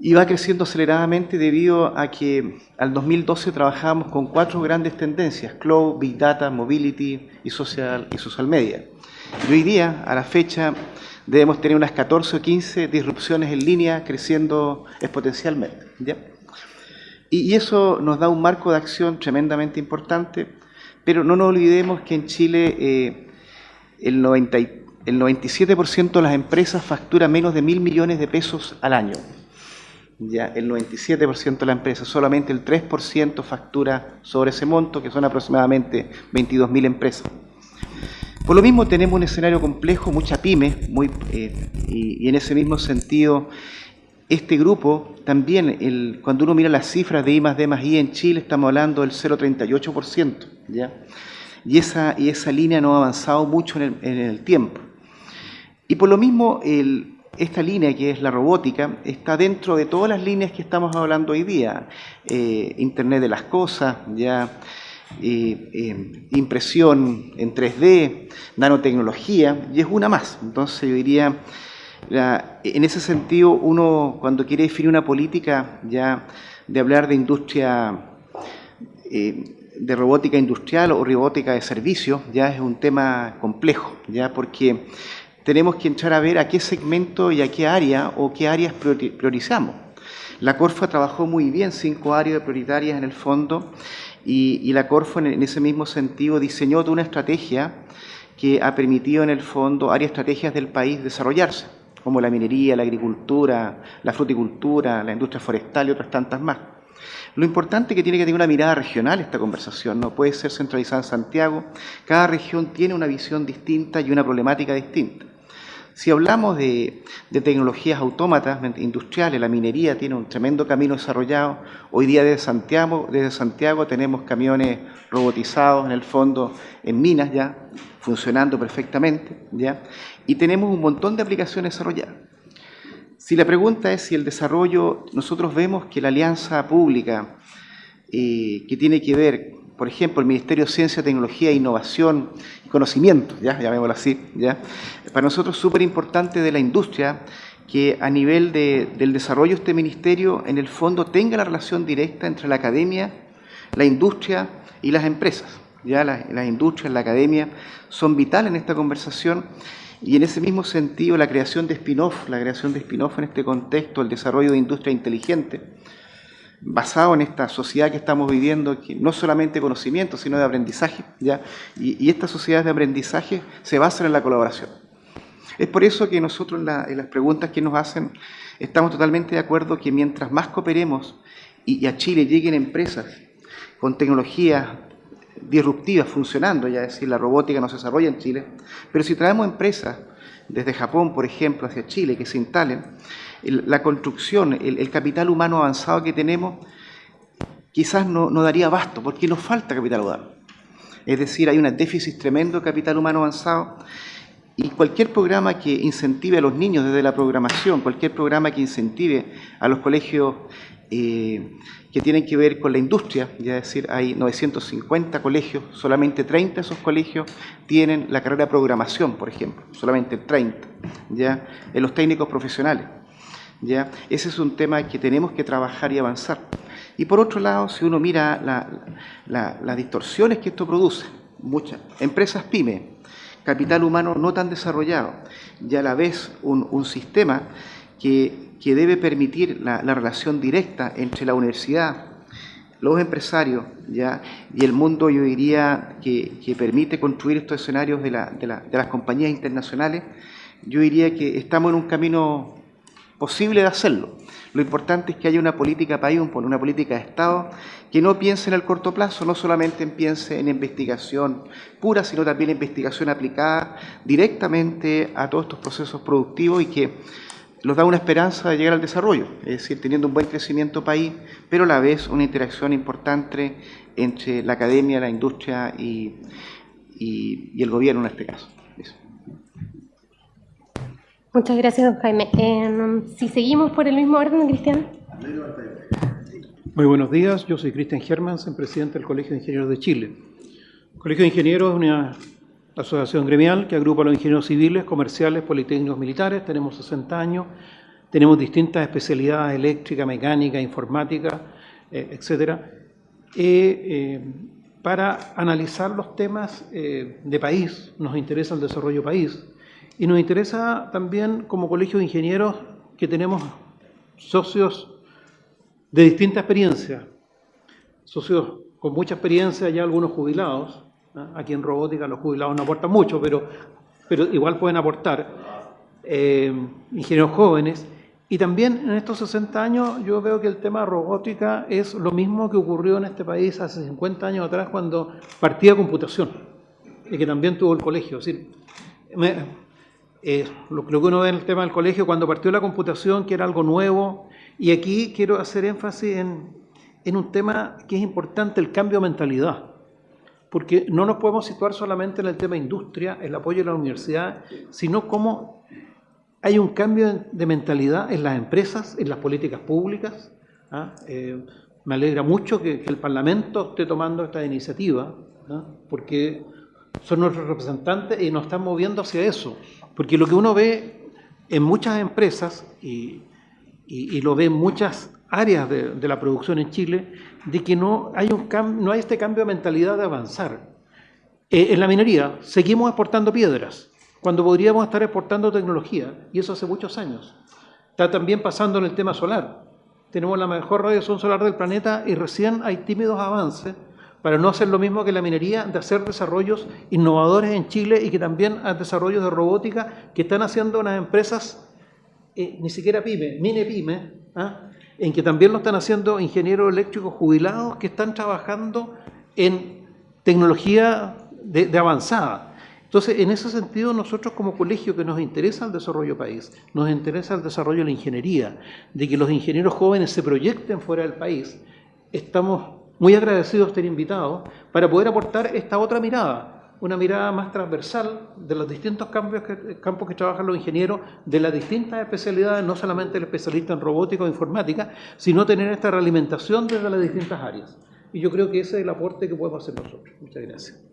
y va creciendo aceleradamente debido a que al 2012 trabajamos con cuatro grandes tendencias, Cloud, Big Data, Mobility y Social, y social Media. Y hoy día, a la fecha debemos tener unas 14 o 15 disrupciones en línea creciendo exponencialmente. Y, eso nos da un marco de acción tremendamente importante, pero no nos olvidemos que en Chile eh, el, 90, el 97% de las empresas factura menos de mil millones de pesos al año. Ya el 97% de la empresa, solamente el 3% factura sobre ese monto, que son aproximadamente 22.000 empresas. Por lo mismo tenemos un escenario complejo, mucha pyme, muy, eh, y, en ese mismo sentido este grupo también, el, cuando uno mira las cifras de I más D más I en Chile, estamos hablando del 0,38%, ¿ya? Y esa, y esa línea no ha avanzado mucho en el, tiempo. Y por lo mismo, el, esta línea que es la robótica está dentro de todas las líneas que estamos hablando hoy día. Eh, Internet de las cosas, ya impresión en 3D, nanotecnología, y es una más. Entonces yo diría en ese sentido, uno cuando quiere definir una política ya de hablar de industria, eh, de robótica industrial o robótica de servicio, ya es un tema complejo, ya porque tenemos que entrar a ver a qué segmento y a qué área o qué áreas priorizamos. La Corfa trabajó muy bien cinco áreas prioritarias en el fondo y, la Corfa en ese mismo sentido diseñó toda una estrategia que ha permitido en el fondo áreas estrategias del país desarrollarse como la minería, la agricultura, la fruticultura, la industria forestal y otras tantas más. Lo importante es que tiene que tener una mirada regional esta conversación, no puede ser centralizada en Santiago, cada región tiene una visión distinta y una problemática distinta. Si hablamos de, tecnologías autómatas industriales, la minería tiene un tremendo camino desarrollado. Hoy día desde Santiago, tenemos camiones robotizados en el fondo en minas ya, funcionando perfectamente, ¿ya? y tenemos un montón de aplicaciones desarrolladas. Si la pregunta es si el desarrollo, nosotros vemos que la alianza pública eh, que tiene que ver, por ejemplo, el Ministerio de Ciencia, Tecnología, Innovación y Conocimiento, ya llamémoslo así, ¿ya? para nosotros es súper importante de la industria que a nivel del desarrollo de este ministerio, en el fondo, tenga la relación directa entre la academia, la industria y las empresas. Ya las, las industrias, la academia son vitales en esta conversación y en ese mismo sentido la creación de spin-off, la creación de spin-off en este contexto, el desarrollo de industria inteligente, basado en esta sociedad que estamos viviendo, que no solamente conocimiento, sino de aprendizaje, ¿ya? Y, y estas sociedades de aprendizaje se basan en la colaboración. Es por eso que nosotros en, las preguntas que nos hacen estamos totalmente de acuerdo que mientras más cooperemos y, y a Chile lleguen empresas con tecnologías disruptivas funcionando, ya es decir, la robótica no se desarrolla en Chile, pero si traemos empresas desde Japón, por ejemplo, hacia Chile, que se instalen, la construcción, el, capital humano avanzado que tenemos, quizás no, no daría abasto, porque nos falta capital humano. Es decir, hay un déficit tremendo de capital humano avanzado y cualquier programa que incentive a los niños desde la programación, cualquier programa que incentive a los colegios eh, que tienen que ver con la industria, ya es decir, hay 950 colegios, solamente 30 de esos colegios tienen la carrera de programación, por ejemplo, solamente 30, ya, en los técnicos profesionales. ¿Ya? Ese es un tema que tenemos que trabajar y avanzar. Y por otro lado, si uno mira las distorsiones que esto produce, muchas empresas pyme, capital humano no tan desarrollado, y a la vez un, sistema que que debe permitir la, relación directa entre la universidad, los empresarios ¿ya? y el mundo, yo diría, que, permite construir estos escenarios de, las compañías internacionales, yo diría que estamos en un camino posible de hacerlo. Lo importante es que haya una política país, una política de Estado, que no piense en el corto plazo, no solamente piense en investigación pura, sino también en investigación aplicada directamente a todos estos procesos productivos y que nos da una esperanza de llegar al desarrollo, es decir, teniendo un buen crecimiento país, pero a la vez una interacción importante entre la academia, la industria y, el gobierno en este caso. Muchas gracias, don Jaime. Em, si seguimos por el mismo orden, Cristian. Muy buenos días, yo soy Cristian Germans, presidente del Colegio de Ingenieros de Chile. El Colegio de Ingenieros es una asociación gremial que agrupa a los ingenieros civiles, comerciales, politécnicos, militares. Tenemos 60 años, tenemos distintas especialidades, eléctrica, mecánica, informática, eh, etcétera, eh, para analizar los temas eh, de país. Nos interesa el desarrollo país Y nos interesa también como colegio de ingenieros que tenemos socios de distinta experiencia, socios con mucha experiencia, ya algunos jubilados. Aquí en robótica los jubilados no aportan mucho, pero, pero igual pueden aportar. Eh, ingenieros jóvenes. Y también en estos 60 años yo veo que el tema robótica es lo mismo que ocurrió en este país hace 50 años atrás cuando partía computación y que también tuvo el colegio. Es decir, eh, lo, que uno ve en el tema del colegio, cuando partió la computación, que era algo nuevo, y aquí quiero hacer énfasis en, en un tema que es importante, el cambio de mentalidad. Porque no nos podemos situar solamente en el tema industria, el apoyo de la universidad, sino cómo hay un cambio de mentalidad en las empresas, en las políticas públicas. ¿ah? Eh, me alegra mucho que, el Parlamento esté tomando esta iniciativa, ¿ah? porque son nuestros representantes y nos están moviendo hacia eso. Porque lo que uno ve en muchas empresas, y, lo ve en muchas áreas de, la producción en Chile, de que no hay, un no hay este cambio de mentalidad de avanzar. Eh, en la minería seguimos exportando piedras, cuando podríamos estar exportando tecnología, y eso hace muchos años. Está también pasando en el tema solar. Tenemos la mejor radiación solar del planeta y recién hay tímidos avances para no hacer lo mismo que la minería, de hacer desarrollos innovadores en Chile y que también hay desarrollos de robótica que están haciendo unas empresas, eh, ni siquiera pyme, mini pyme, ¿ah? en que también lo están haciendo ingenieros eléctricos jubilados que están trabajando en tecnología de, avanzada. Entonces, en ese sentido, nosotros como colegio que nos interesa el desarrollo país, nos interesa el desarrollo de la ingeniería, de que los ingenieros jóvenes se proyecten fuera del país, estamos muy agradecido de estar invitado para poder aportar esta otra mirada, una mirada más transversal de los distintos campos que, campos que trabajan los ingenieros, de las distintas especialidades, no solamente el especialista en robótica o informática, sino tener esta realimentación desde las distintas áreas. Y yo creo que ese es el aporte que podemos hacer nosotros. Muchas gracias.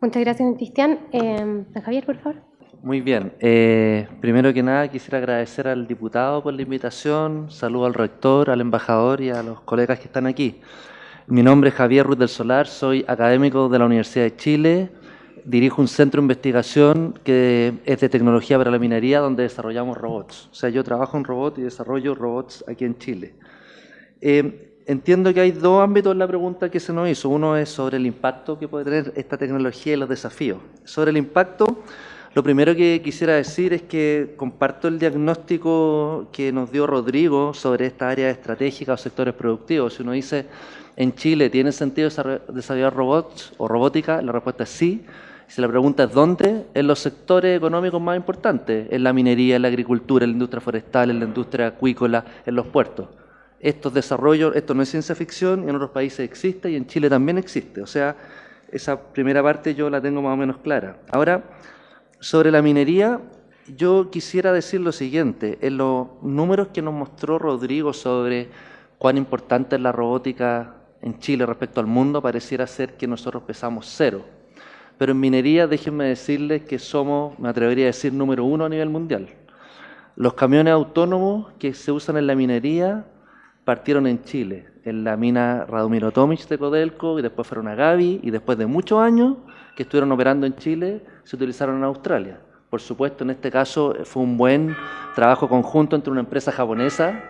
Muchas gracias, Cristian. Eh, Javier, por favor. Muy bien. Eh, primero que nada, quisiera agradecer al diputado por la invitación, saludo al rector, al embajador y a los colegas que están aquí. Mi nombre es Javier Ruiz del Solar, soy académico de la Universidad de Chile, dirijo un centro de investigación que es de tecnología para la minería donde desarrollamos robots. O sea, yo trabajo en robots y desarrollo robots aquí en Chile. Eh, entiendo que hay dos ámbitos en la pregunta que se nos hizo. Uno es sobre el impacto que puede tener esta tecnología y los desafíos. Sobre el impacto, lo primero que quisiera decir es que comparto el diagnóstico que nos dio Rodrigo sobre esta área estratégica o sectores productivos. Si uno dice en Chile tiene sentido desarrollar robots o robótica? La respuesta es sí. Si la pregunta es dónde, en los sectores económicos más importantes, en la minería, en la agricultura, en la industria forestal, en la industria acuícola, en los puertos. Estos desarrollos, esto no es ciencia ficción, en otros países existe y en Chile también existe. O sea, esa primera parte yo la tengo más o menos clara. Ahora, sobre la minería, yo quisiera decir lo siguiente. En los números que nos mostró Rodrigo sobre cuán importante es la robótica en Chile respecto al mundo pareciera ser que nosotros pesamos cero. Pero en minería, déjenme decirles que somos, me atrevería a decir, número uno a nivel mundial. Los camiones autónomos que se usan en la minería partieron en Chile, en la mina Radomiro Tomic de Codelco, y después fueron a Gavi, y después de muchos años que estuvieron operando en Chile, se utilizaron en Australia. Por supuesto, en este caso fue un buen trabajo conjunto entre una empresa japonesa,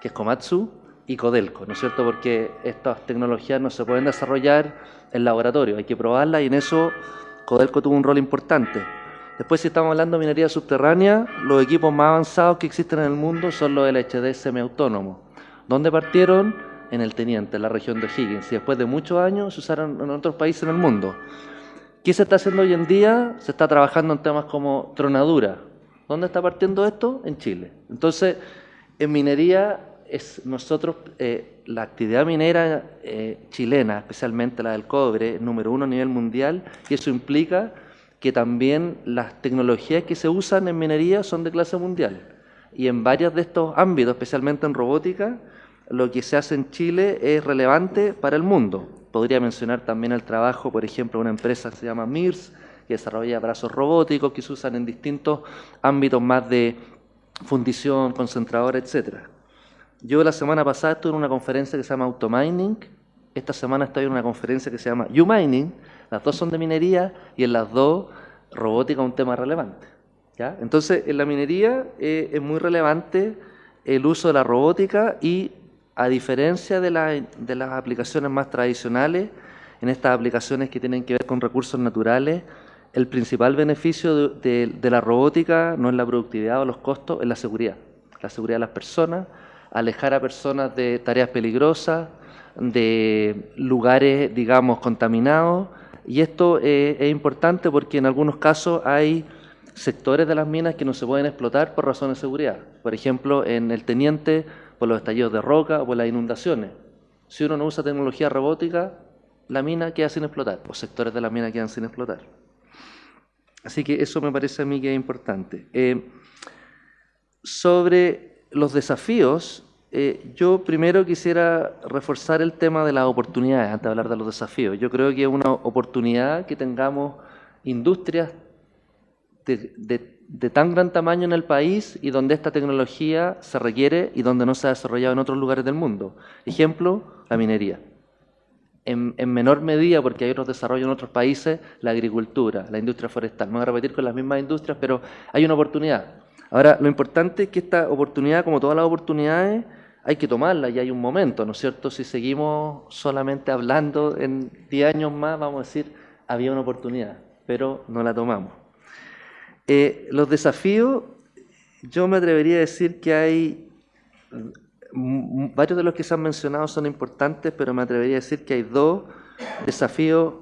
que es Komatsu, y Codelco, ¿no es cierto? Porque estas tecnologías no se pueden desarrollar en laboratorio, hay que probarlas y en eso Codelco tuvo un rol importante. Después, si estamos hablando de minería subterránea, los equipos más avanzados que existen en el mundo son los LHD semiautónomos. ¿Dónde partieron? En el Teniente, en la región de Higgins, y después de muchos años se usaron en otros países en el mundo. ¿Qué se está haciendo hoy en día? Se está trabajando en temas como tronadura. ¿Dónde está partiendo esto? En Chile. Entonces, en minería es nosotros, eh, la actividad minera eh, chilena, especialmente la del cobre, número uno a nivel mundial, y eso implica que también las tecnologías que se usan en minería son de clase mundial. Y en varios de estos ámbitos, especialmente en robótica, lo que se hace en Chile es relevante para el mundo. Podría mencionar también el trabajo, por ejemplo, de una empresa que se llama MIRS, que desarrolla brazos robóticos que se usan en distintos ámbitos más de fundición, concentradora, etcétera. Yo la semana pasada estuve en una conferencia que se llama Automining, esta semana estoy en una conferencia que se llama U-Mining, las dos son de minería y en las dos robótica es un tema relevante. ¿ya? Entonces, en la minería eh, es muy relevante el uso de la robótica y a diferencia de, de las aplicaciones más tradicionales, en estas aplicaciones que tienen que ver con recursos naturales, el principal beneficio de, la robótica no es la productividad o los costos, es la seguridad. La seguridad de las personas, alejar a personas de tareas peligrosas, de lugares, digamos, contaminados. Y esto eh, es importante porque en algunos casos hay sectores de las minas que no se pueden explotar por razones de seguridad. Por ejemplo, en el Teniente, por los estallidos de roca o por las inundaciones. Si uno no usa tecnología robótica, la mina queda sin explotar, o sectores de la mina quedan sin explotar. Así que eso me parece a mí que es importante. Eh, sobre los desafíos, eh, yo primero quisiera reforzar el tema de las oportunidades antes de hablar de los desafíos. Yo creo que es una oportunidad que tengamos industrias de, tan gran tamaño en el país y donde esta tecnología se requiere y donde no se ha desarrollado en otros lugares del mundo. Ejemplo, la minería en, menor medida, porque hay otros desarrollos en otros países, la agricultura, la industria forestal. No voy a repetir con las mismas industrias, pero hay una oportunidad. Ahora, lo importante es que esta oportunidad, como todas las oportunidades, hay que tomarla y hay un momento, ¿no es cierto? Si seguimos solamente hablando en 10 años más, vamos a decir, había una oportunidad, pero no la tomamos. Eh, los desafíos, yo me atrevería a decir que hay varios de los que se han mencionado son importantes, pero me atrevería a decir que hay dos desafíos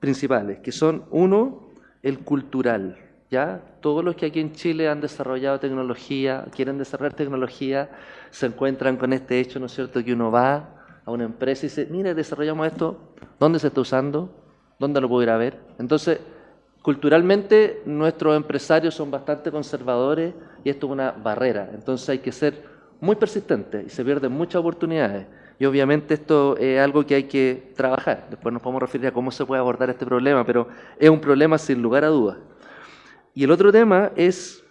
principales, que son uno, el cultural. ¿Ya? Todos los que aquí en Chile han desarrollado tecnología, quieren desarrollar tecnología, se encuentran con este hecho, ¿no es cierto?, que uno va a una empresa y dice, mire, desarrollamos esto, ¿dónde se está usando? ¿Dónde lo puedo ir a ver? Entonces, culturalmente nuestros empresarios son bastante conservadores y esto es una barrera. Entonces hay que ser muy persistente y se pierden muchas oportunidades. Y obviamente esto es algo que hay que trabajar. Después nos podemos referir a cómo se puede abordar este problema, pero es un problema sin lugar a dudas. Y el otro tema es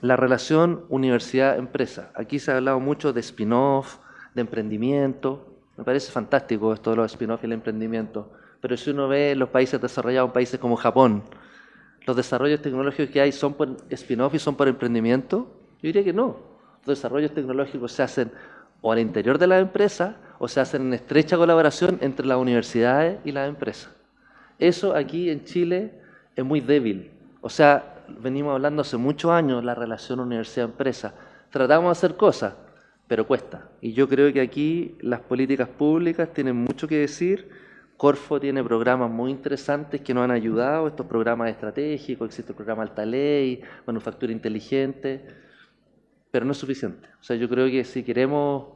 la relación universidad-empresa. Aquí se ha hablado mucho de spin-off, de emprendimiento. Me parece fantástico esto de los spin-off y el emprendimiento. Pero si uno ve los países desarrollados, países como Japón, los desarrollos tecnológicos que hay son por spin-off y son por emprendimiento, yo diría que no desarrollos tecnológicos se hacen o al interior de la empresa o se hacen en estrecha colaboración entre las universidades y las empresas. Eso aquí en Chile es muy débil. O sea, venimos hablando hace muchos años la relación universidad-empresa. Tratamos de hacer cosas, pero cuesta. Y yo creo que aquí las políticas públicas tienen mucho que decir. Corfo tiene programas muy interesantes que nos han ayudado, estos programas estratégicos, existe el programa Alta Ley, Manufactura Inteligente pero no es suficiente. O sea, yo creo que si queremos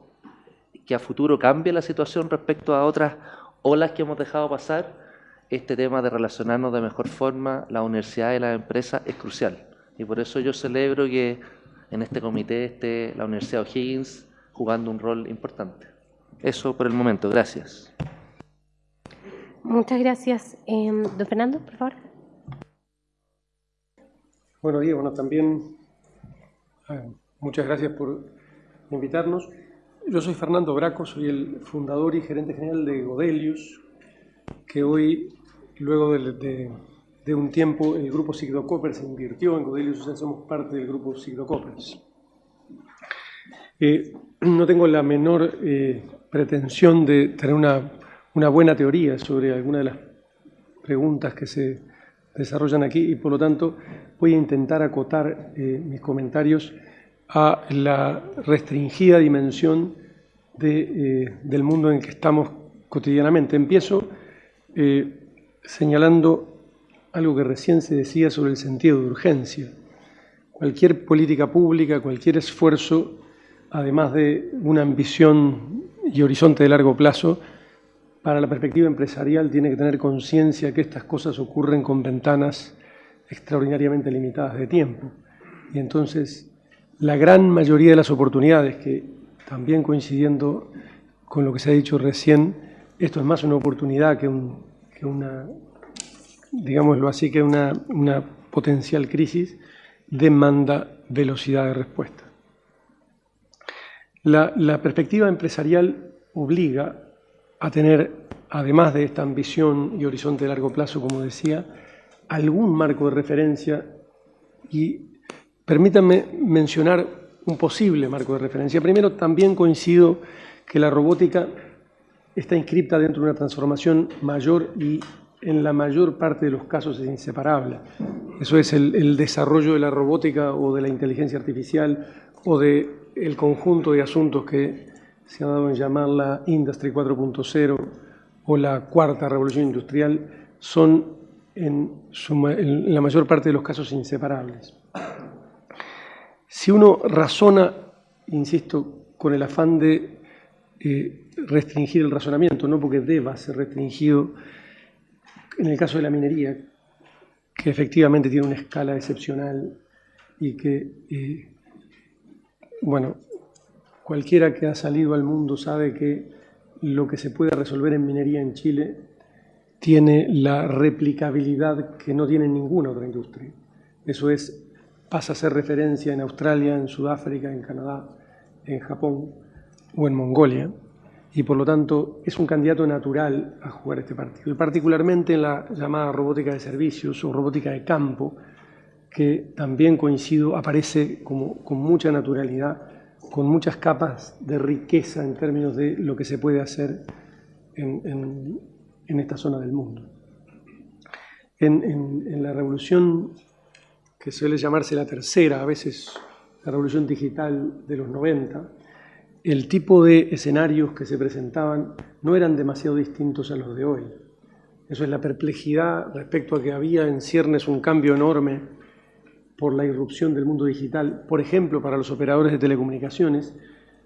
que a futuro cambie la situación respecto a otras olas que hemos dejado pasar, este tema de relacionarnos de mejor forma, la universidad y la empresa, es crucial. Y por eso yo celebro que en este comité esté la Universidad O'Higgins jugando un rol importante. Eso por el momento. Gracias. Muchas gracias. Em, don Fernando, por favor. Bueno, Diego, bueno, también eh, Muchas gracias por invitarnos. Yo soy Fernando Braco, soy el fundador y gerente general de Godelius, que hoy, luego de, un tiempo, el grupo Sigdocopper se invirtió en Godelius, o somos parte del grupo Sigdocoppers. Eh, no tengo la menor eh, pretensión de tener una, buena teoría sobre alguna de las preguntas que se desarrollan aquí y por lo tanto voy a intentar acotar eh, mis comentarios a la restringida dimensión eh, del mundo en el que estamos cotidianamente. Empiezo señalando algo que recién se decía sobre el sentido de urgencia. Cualquier política pública, cualquier esfuerzo, además de una ambición y horizonte de largo plazo, para la perspectiva empresarial tiene que tener conciencia que estas cosas ocurren con ventanas extraordinariamente limitadas de tiempo. Y entonces la gran mayoría de las oportunidades, que también coincidiendo con lo que se ha dicho recién, esto es más una oportunidad que, una, digámoslo así, que una, potencial crisis, demanda velocidad de respuesta. La, la perspectiva empresarial obliga a tener, además de esta ambición y horizonte de largo plazo, como decía, algún marco de referencia Y permítanme mencionar un posible marco de referencia. Primero, también coincido que la robótica está inscripta dentro de una transformación mayor y en la mayor parte de los casos es inseparable. Eso es el, desarrollo de la robótica o de la inteligencia artificial o el conjunto de asuntos que se ha dado en llamar la Industry 4.0 o la cuarta revolución industrial son en, en la mayor parte de los casos inseparables. Si uno razona, insisto, con el afán de eh, restringir el razonamiento, no porque deba ser restringido, en el caso de la minería, que efectivamente tiene una escala excepcional y que, eh, bueno, cualquiera que ha salido al mundo sabe que lo que se puede resolver en minería en Chile tiene la replicabilidad que no tiene ninguna otra industria. Eso es pasa a ser referencia en Australia, en Sudáfrica, en Canadá, en Japón o en Mongolia, y por lo tanto es un candidato natural a jugar este partido, y particularmente en la llamada robótica de servicios o robótica de campo, que también coincido, aparece como, con mucha naturalidad, con muchas capas de riqueza en términos de lo que se puede hacer en, esta zona del mundo. En, la revolución que suele llamarse la tercera, a veces la revolución digital de los 90, el tipo de escenarios que se presentaban no eran demasiado distintos a los de hoy. Eso es la perplejidad respecto a que había en ciernes un cambio enorme por la irrupción del mundo digital. Por ejemplo, para los operadores de telecomunicaciones,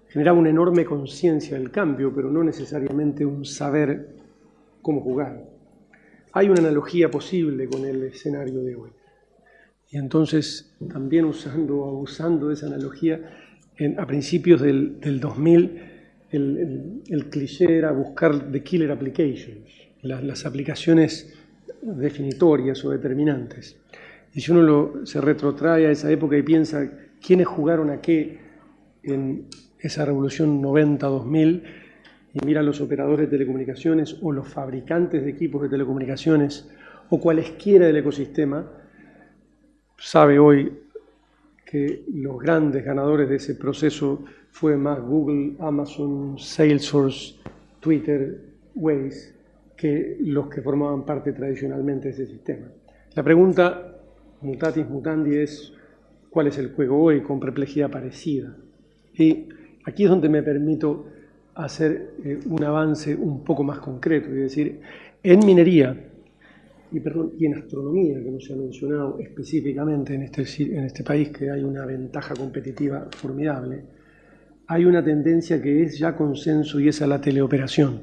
generaba una enorme conciencia del cambio, pero no necesariamente un saber cómo jugar. Hay una analogía posible con el escenario de hoy. Y entonces, también usando abusando de esa analogía, a principios del, 2000, el, cliché era buscar the killer applications, las, aplicaciones definitorias o determinantes. Y si uno se retrotrae a esa época y piensa quiénes jugaron a qué en esa revolución 90-2000, y mira los operadores de telecomunicaciones o los fabricantes de equipos de telecomunicaciones o cualesquiera del ecosistema, sabe hoy que los grandes ganadores de ese proceso fue más Google, Amazon, Salesforce, Twitter, Waze, que los que formaban parte tradicionalmente de ese sistema. La pregunta, mutatis mutandi, es cuál es el juego hoy con perplejidad parecida. Y aquí es donde me permito hacer eh, un avance un poco más concreto, es decir, en minería, y, perdón, y en astronomía, que no se ha mencionado específicamente en este, en este país, que hay una ventaja competitiva formidable, hay una tendencia que es ya consenso y es a la teleoperación.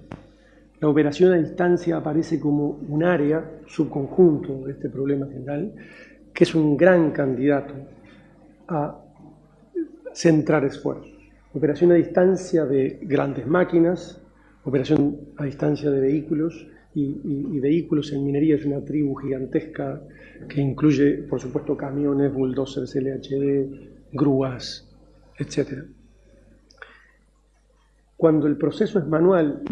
La operación a distancia aparece como un área, subconjunto de este problema general, que es un gran candidato a centrar esfuerzos. Operación a distancia de grandes máquinas, operación a distancia de vehículos, y, vehículos en minería es una tribu gigantesca que incluye, por supuesto, camiones, bulldozers, LHD, grúas, etc. Cuando el proceso es manual,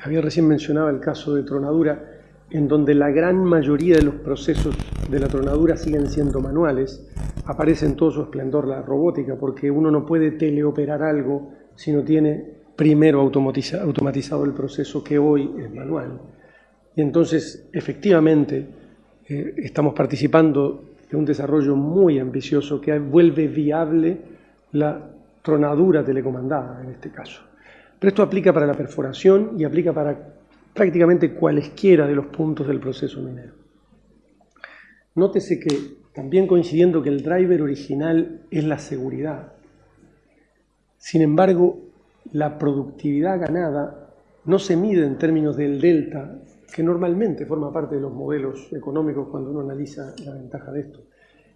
había recién mencionado el caso de tronadura, en donde la gran mayoría de los procesos de la tronadura siguen siendo manuales, aparece en todo su esplendor la robótica, porque uno no puede teleoperar algo si no tiene primero automatizado el proceso que hoy es manual. Y entonces, efectivamente, eh, estamos participando de un desarrollo muy ambicioso que vuelve viable la tronadura telecomandada en este caso. Pero esto aplica para la perforación y aplica para prácticamente cualesquiera de los puntos del proceso minero. Nótese que, también coincidiendo que el driver original es la seguridad, sin embargo, la productividad ganada no se mide en términos del delta que normalmente forma parte de los modelos económicos cuando uno analiza la ventaja de esto.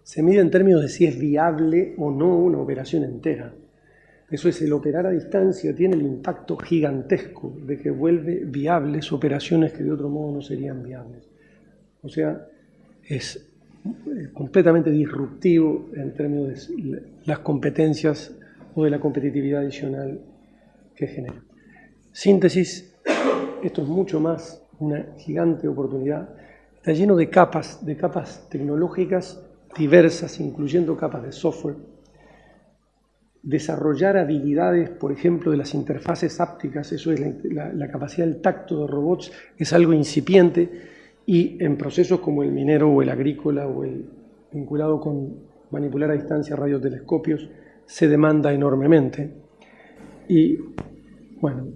Se mide en términos de si es viable o no una operación entera. Eso es, el operar a distancia tiene el impacto gigantesco de que vuelve viables operaciones que de otro modo no serían viables. O sea, es eh, completamente disruptivo en términos de las competencias o de la competitividad adicional que genera. Síntesis, esto es mucho más una gigante oportunidad. Está lleno de capas, de capas tecnológicas diversas, incluyendo capas de software, desarrollar habilidades, por ejemplo, de las interfaces ápticas, eso es la, capacidad del tacto de robots, es algo incipiente y en procesos como el minero o el agrícola o el vinculado con manipular a distancia radiotelescopios, se demanda enormemente. Y, bueno,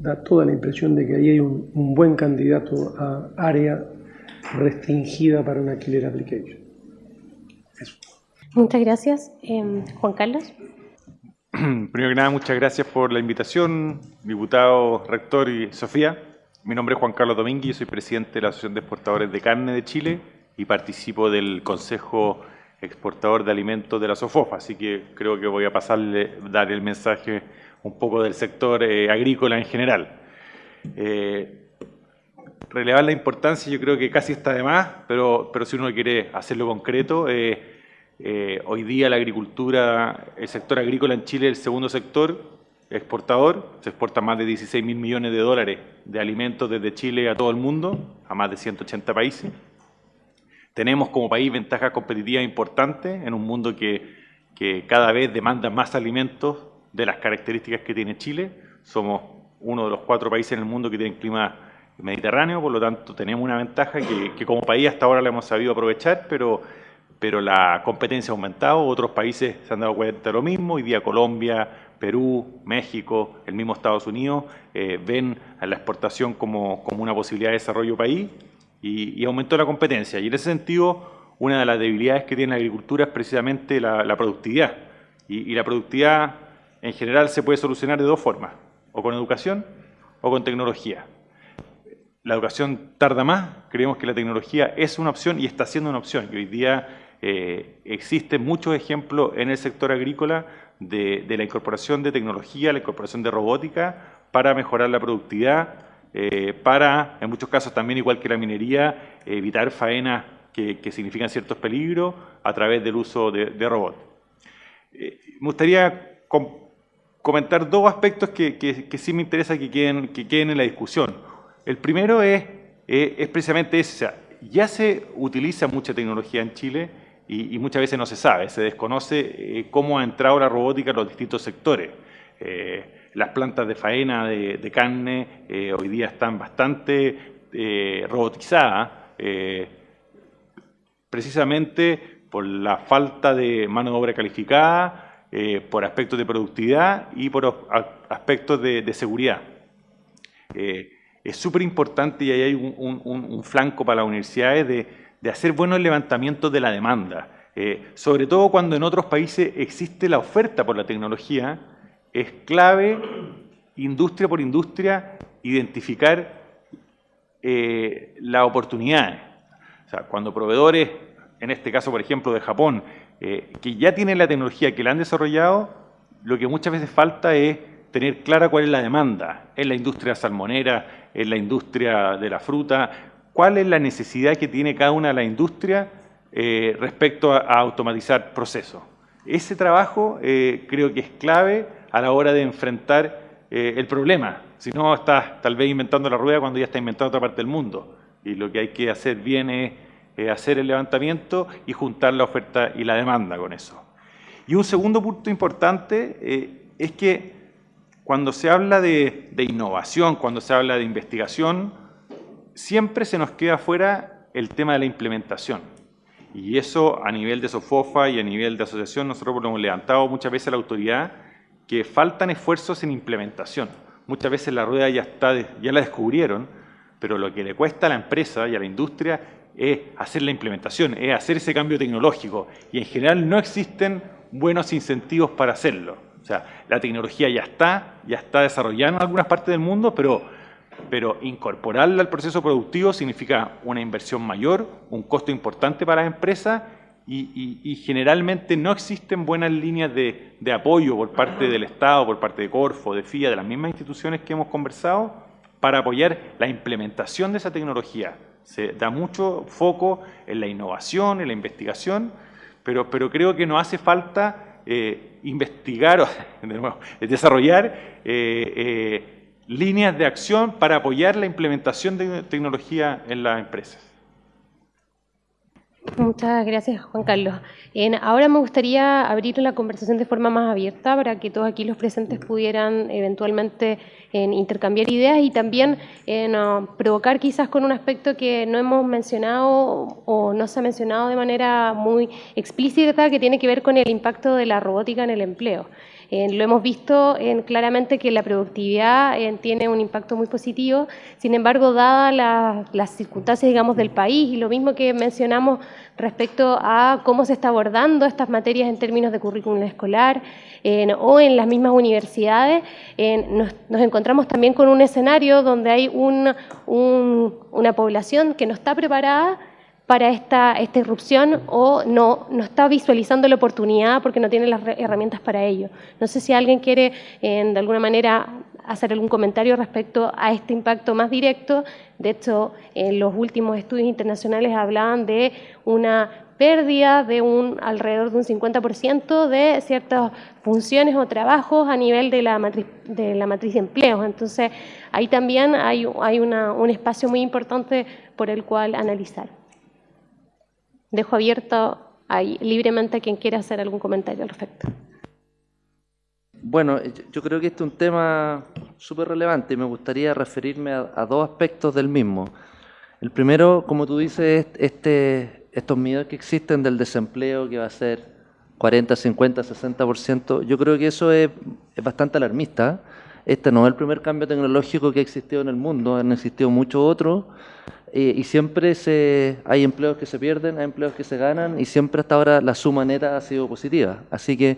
da toda la impresión de que ahí hay un, buen candidato a área restringida para una killer application. Muchas gracias. Em, Juan Carlos. Primero que nada, muchas gracias por la invitación, diputado, rector y Sofía. Mi nombre es Juan Carlos Domínguez, soy presidente de la Asociación de Exportadores de Carne de Chile y participo del Consejo Exportador de Alimentos de la SOFOFA, así que creo que voy a pasarle, dar el mensaje un poco del sector eh, agrícola en general. Eh, relevar la importancia yo creo que casi está de más, pero, pero si uno quiere hacerlo concreto, eh, eh, hoy día la agricultura, el sector agrícola en Chile es el segundo sector exportador, se exporta más de 16 mil millones de dólares de alimentos desde Chile a todo el mundo, a más de 180 países. Tenemos como país ventajas competitivas importantes en un mundo que, que cada vez demanda más alimentos de las características que tiene Chile. Somos uno de los cuatro países en el mundo que tienen clima mediterráneo, por lo tanto tenemos una ventaja que, como país hasta ahora la hemos sabido aprovechar, pero pero la competencia ha aumentado, otros países se han dado cuenta de lo mismo, hoy día Colombia, Perú, México, el mismo Estados Unidos, eh, ven a la exportación como, como, una posibilidad de desarrollo país y, aumentó la competencia. Y en ese sentido, una de las debilidades que tiene la agricultura es precisamente la, productividad. Y, y, la productividad en general se puede solucionar de dos formas, o con educación o con tecnología. La educación tarda más, creemos que la tecnología es una opción y está siendo una opción. Y hoy día eh, existen muchos ejemplos en el sector agrícola de, la incorporación de tecnología, la incorporación de robótica para mejorar la productividad, eh, para, en muchos casos también, igual que la minería, evitar faenas que, significan ciertos peligros a través del uso de, robots. Eh, me gustaría comentar dos aspectos que, sí me interesa que queden, que queden en la discusión. El primero es, es precisamente ese, ya se utiliza mucha tecnología en Chile, y, muchas veces no se sabe, se desconoce eh, cómo ha entrado la robótica en los distintos sectores. Eh, las plantas de faena de, carne eh, hoy día están bastante robotizadas, precisamente por la falta de mano de obra calificada, por aspectos de productividad y por aspectos de, seguridad. es súper importante y ahí hay un flanco para las universidades de hacer buenos levantamientos de la demanda. Eh, sobre todo cuando en otros países existe la oferta por la tecnología, es clave, industria por industria, identificar eh, las oportunidades. O sea, cuando proveedores, en este caso por ejemplo de Japón, eh, que ya tienen la tecnología, que la han desarrollado, lo que muchas veces falta es tener clara cuál es la demanda en la industria salmonera, en la industria de la fruta, cuál es la necesidad que tiene cada una de las industrias eh, respecto a, automatizar procesos. Ese trabajo eh, creo que es clave a la hora de enfrentar el problema. Si no, estás tal vez inventando la rueda cuando ya está inventando otra parte del mundo. Y lo que hay que hacer bien es hacer el levantamiento y juntar la oferta y la demanda con eso. Y un segundo punto importante es que cuando se habla de innovación, cuando se habla de investigación, siempre se nos queda fuera el tema de la implementación. Y eso a nivel de SOFOFA y a nivel de asociación, nosotros lo hemos levantado muchas veces a la autoridad, que faltan esfuerzos en implementación. Muchas veces la rueda ya, está, ya la descubrieron, pero lo que le cuesta a la empresa y a la industria es hacer la implementación, es hacer ese cambio tecnológico. Y en general no existen buenos incentivos para hacerlo. O sea, la tecnología ya está, ya está desarrollada en algunas partes del mundo, pero pero incorporarla al proceso productivo significa una inversión mayor, un costo importante para las empresas y, generalmente no existen buenas líneas de, apoyo por parte del Estado, por parte de Corfo, de FIA, de las mismas instituciones que hemos conversado, para apoyar la implementación de esa tecnología. Se da mucho foco en la innovación, en la investigación, pero, pero creo que nos hace falta eh, investigar, de nuevo, desarrollar eh, eh, líneas de acción para apoyar la implementación de tecnología en las empresas. Muchas gracias, Juan Carlos. ahora me gustaría abrir la conversación de forma más abierta para que todos aquí los presentes pudieran eventualmente intercambiar ideas y también provocar quizás con un aspecto que no hemos mencionado o no se ha mencionado de manera muy explícita, que tiene que ver con el impacto de la robótica en el empleo. Eh, lo hemos visto claramente que la productividad eh, tiene un impacto muy positivo, sin embargo, dadas las circunstancias, digamos, del país y lo mismo que mencionamos respecto a cómo se está abordando estas materias en términos de currículum escolar o en las mismas universidades, nos, encontramos también con un escenario donde hay una población que no está preparada para esta, esta irrupción o no, no está visualizando la oportunidad porque no tiene las herramientas para ello. No sé si alguien quiere de alguna manera hacer algún comentario respecto a este impacto más directo. De hecho, en los últimos estudios internacionales hablaban de una pérdida de un alrededor de un 50% de ciertas funciones o trabajos a nivel de la matriz de, la matriz de. Entonces, ahí también hay, hay un espacio muy importante por el cual analizar. Dejo abierto ahí libremente a quien quiera hacer algún comentario al respecto. Bueno, yo creo que este es un tema súper relevante y me gustaría referirme a, dos aspectos del mismo. El primero, como tú dices, este, estos miedos que existen del desempleo que va a ser 40, 50, 60%, yo creo que eso es, es bastante alarmista. Este no es el primer cambio tecnológico que ha existido en el mundo, han existido muchos otros eh, y siempre se, hay empleos que se pierden, hay empleos que se ganan y siempre hasta ahora la suma neta ha sido positiva. Así que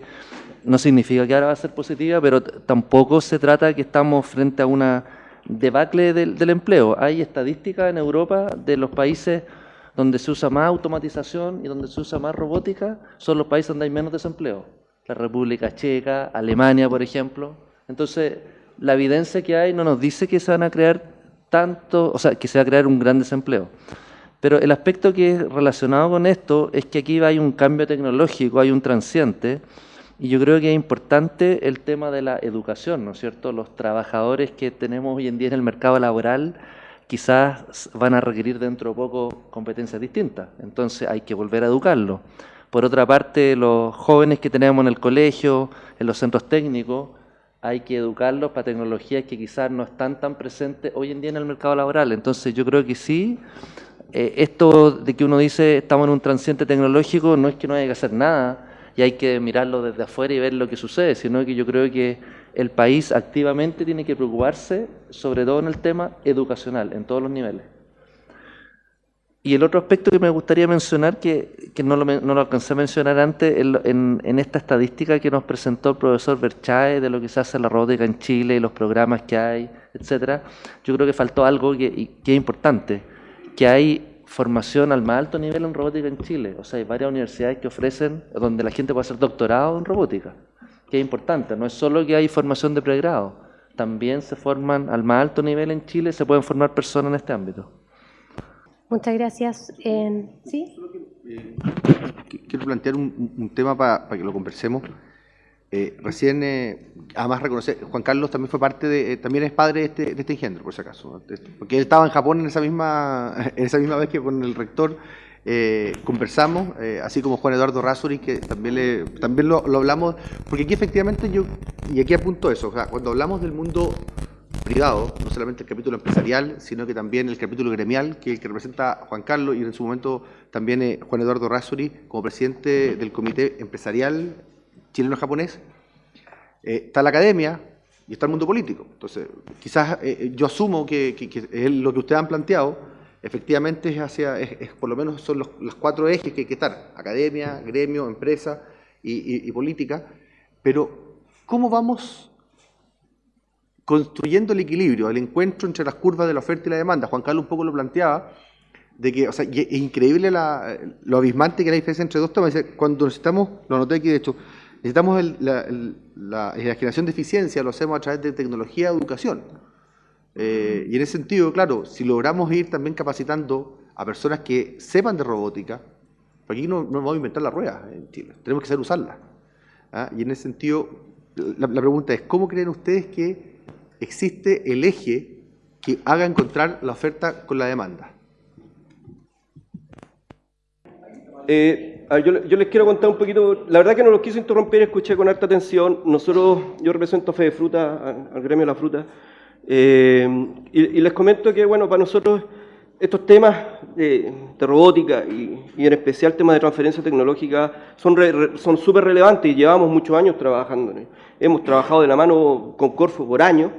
no significa que ahora va a ser positiva, pero tampoco se trata de que estamos frente a una debacle del, del empleo. Hay estadísticas en Europa de los países donde se usa más automatización y donde se usa más robótica, son los países donde hay menos desempleo. La República Checa, Alemania, por ejemplo. Entonces, la evidencia que hay no nos dice que se van a crear tanto, o sea, que se va a crear un gran desempleo. Pero el aspecto que es relacionado con esto es que aquí hay un cambio tecnológico, hay un transiente, y yo creo que es importante el tema de la educación, ¿no es cierto? Los trabajadores que tenemos hoy en día en el mercado laboral quizás van a requerir dentro de poco competencias distintas, entonces hay que volver a educarlos. Por otra parte, los jóvenes que tenemos en el colegio, en los centros técnicos, hay que educarlos para tecnologías que quizás no están tan presentes hoy en día en el mercado laboral. Entonces yo creo que sí, eh, esto de que uno dice estamos en un transiente tecnológico no es que no haya que hacer nada y hay que mirarlo desde afuera y ver lo que sucede, sino que yo creo que el país activamente tiene que preocuparse, sobre todo en el tema educacional, en todos los niveles. Y el otro aspecto que me gustaría mencionar, que, no, lo, no, lo, alcancé a mencionar antes, en, en, esta estadística que nos presentó el profesor Berchae de lo que se hace en la robótica en Chile y los programas que hay, etcétera, yo creo que faltó algo que, que es importante, que hay formación al más alto nivel en robótica en Chile. O sea, hay varias universidades que ofrecen, donde la gente puede hacer doctorado en robótica, que es importante. No es solo que hay formación de pregrado, también se forman al más alto nivel en Chile, se pueden formar personas en este ámbito. Muchas gracias. ¿Sí? Quiero plantear un, tema para, que lo conversemos. Eh, recién, eh, además reconocer, Juan Carlos también fue parte de, eh, también es padre de este, de este engendro, por si acaso, porque él estaba en Japón en esa misma, en esa misma vez que con el rector conversamos, así como Juan Eduardo Rasuri, que también, le, también lo, lo, hablamos, porque aquí efectivamente yo, y aquí apunto eso, o sea, cuando hablamos del mundo privado, no solamente el capítulo empresarial, sino que también el capítulo gremial, que es el que representa Juan Carlos y en su momento también eh, Juan Eduardo Rasuri, como presidente del Comité Empresarial Chileno-Japonés. Eh, está la academia y está el mundo político. Entonces, quizás eh, yo asumo que, lo que ustedes han planteado, efectivamente es hacia, es, por lo menos son los, cuatro ejes que hay que estar, academia, gremio, empresa y política, pero ¿cómo vamos construyendo el equilibrio, el encuentro entre las curvas de la oferta y la demanda. Juan Carlos un poco lo planteaba, de que, o sea, es increíble lo abismante que es la diferencia entre dos temas. Cuando necesitamos, lo noté aquí de hecho, necesitamos la, generación de eficiencia, lo hacemos a través de tecnología y educación. Eh, y en ese sentido, claro, si logramos ir también capacitando a personas que sepan de robótica, aquí no, no vamos a inventar la rueda en Chile, tenemos que saber usarla. ¿ah? Y en ese sentido, la pregunta es, ¿cómo creen ustedes que existe el eje que haga encontrar la oferta con la demanda. Eh, yo, les quiero contar un poquito, la verdad que no los quise interrumpir, escuché con harta atención. Nosotros, yo represento a Fede Fruta, al, gremio de la fruta, eh, y, les comento que, bueno, para nosotros estos temas de, robótica y, en especial temas de transferencia tecnológica son son súper relevantes y llevamos muchos años trabajando. Hemos trabajado de la mano con Corfo por años.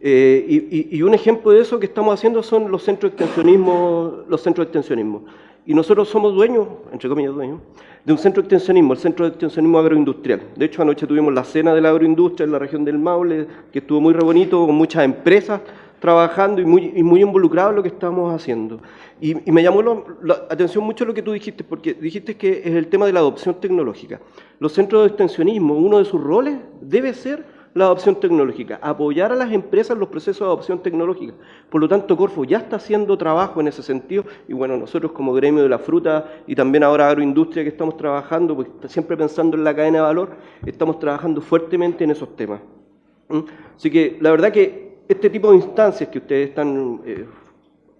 Eh, y, y, un ejemplo de eso que estamos haciendo son los centros de extensionismo, los centros de extensionismo. Y nosotros somos dueños, entre comillas dueños, de un centro de extensionismo, el Centro de Extensionismo Agroindustrial. De hecho, anoche tuvimos la cena de la agroindustria en la región del Maule, que estuvo muy re bonito, con muchas empresas trabajando y muy, y muy en lo que estamos haciendo. Y, y me llamó la atención mucho lo que tú dijiste, porque dijiste que es el tema de la adopción tecnológica. Los centros de extensionismo, uno de sus roles debe ser la adopción tecnológica, apoyar a las empresas en los procesos de adopción tecnológica. Por lo tanto, Corfo ya está haciendo trabajo en ese sentido y bueno, nosotros como gremio de la fruta y también ahora agroindustria que estamos trabajando, pues siempre pensando en la cadena de valor, estamos trabajando fuertemente en esos temas. ¿Mm? Así que la verdad que este tipo de instancias que ustedes están eh,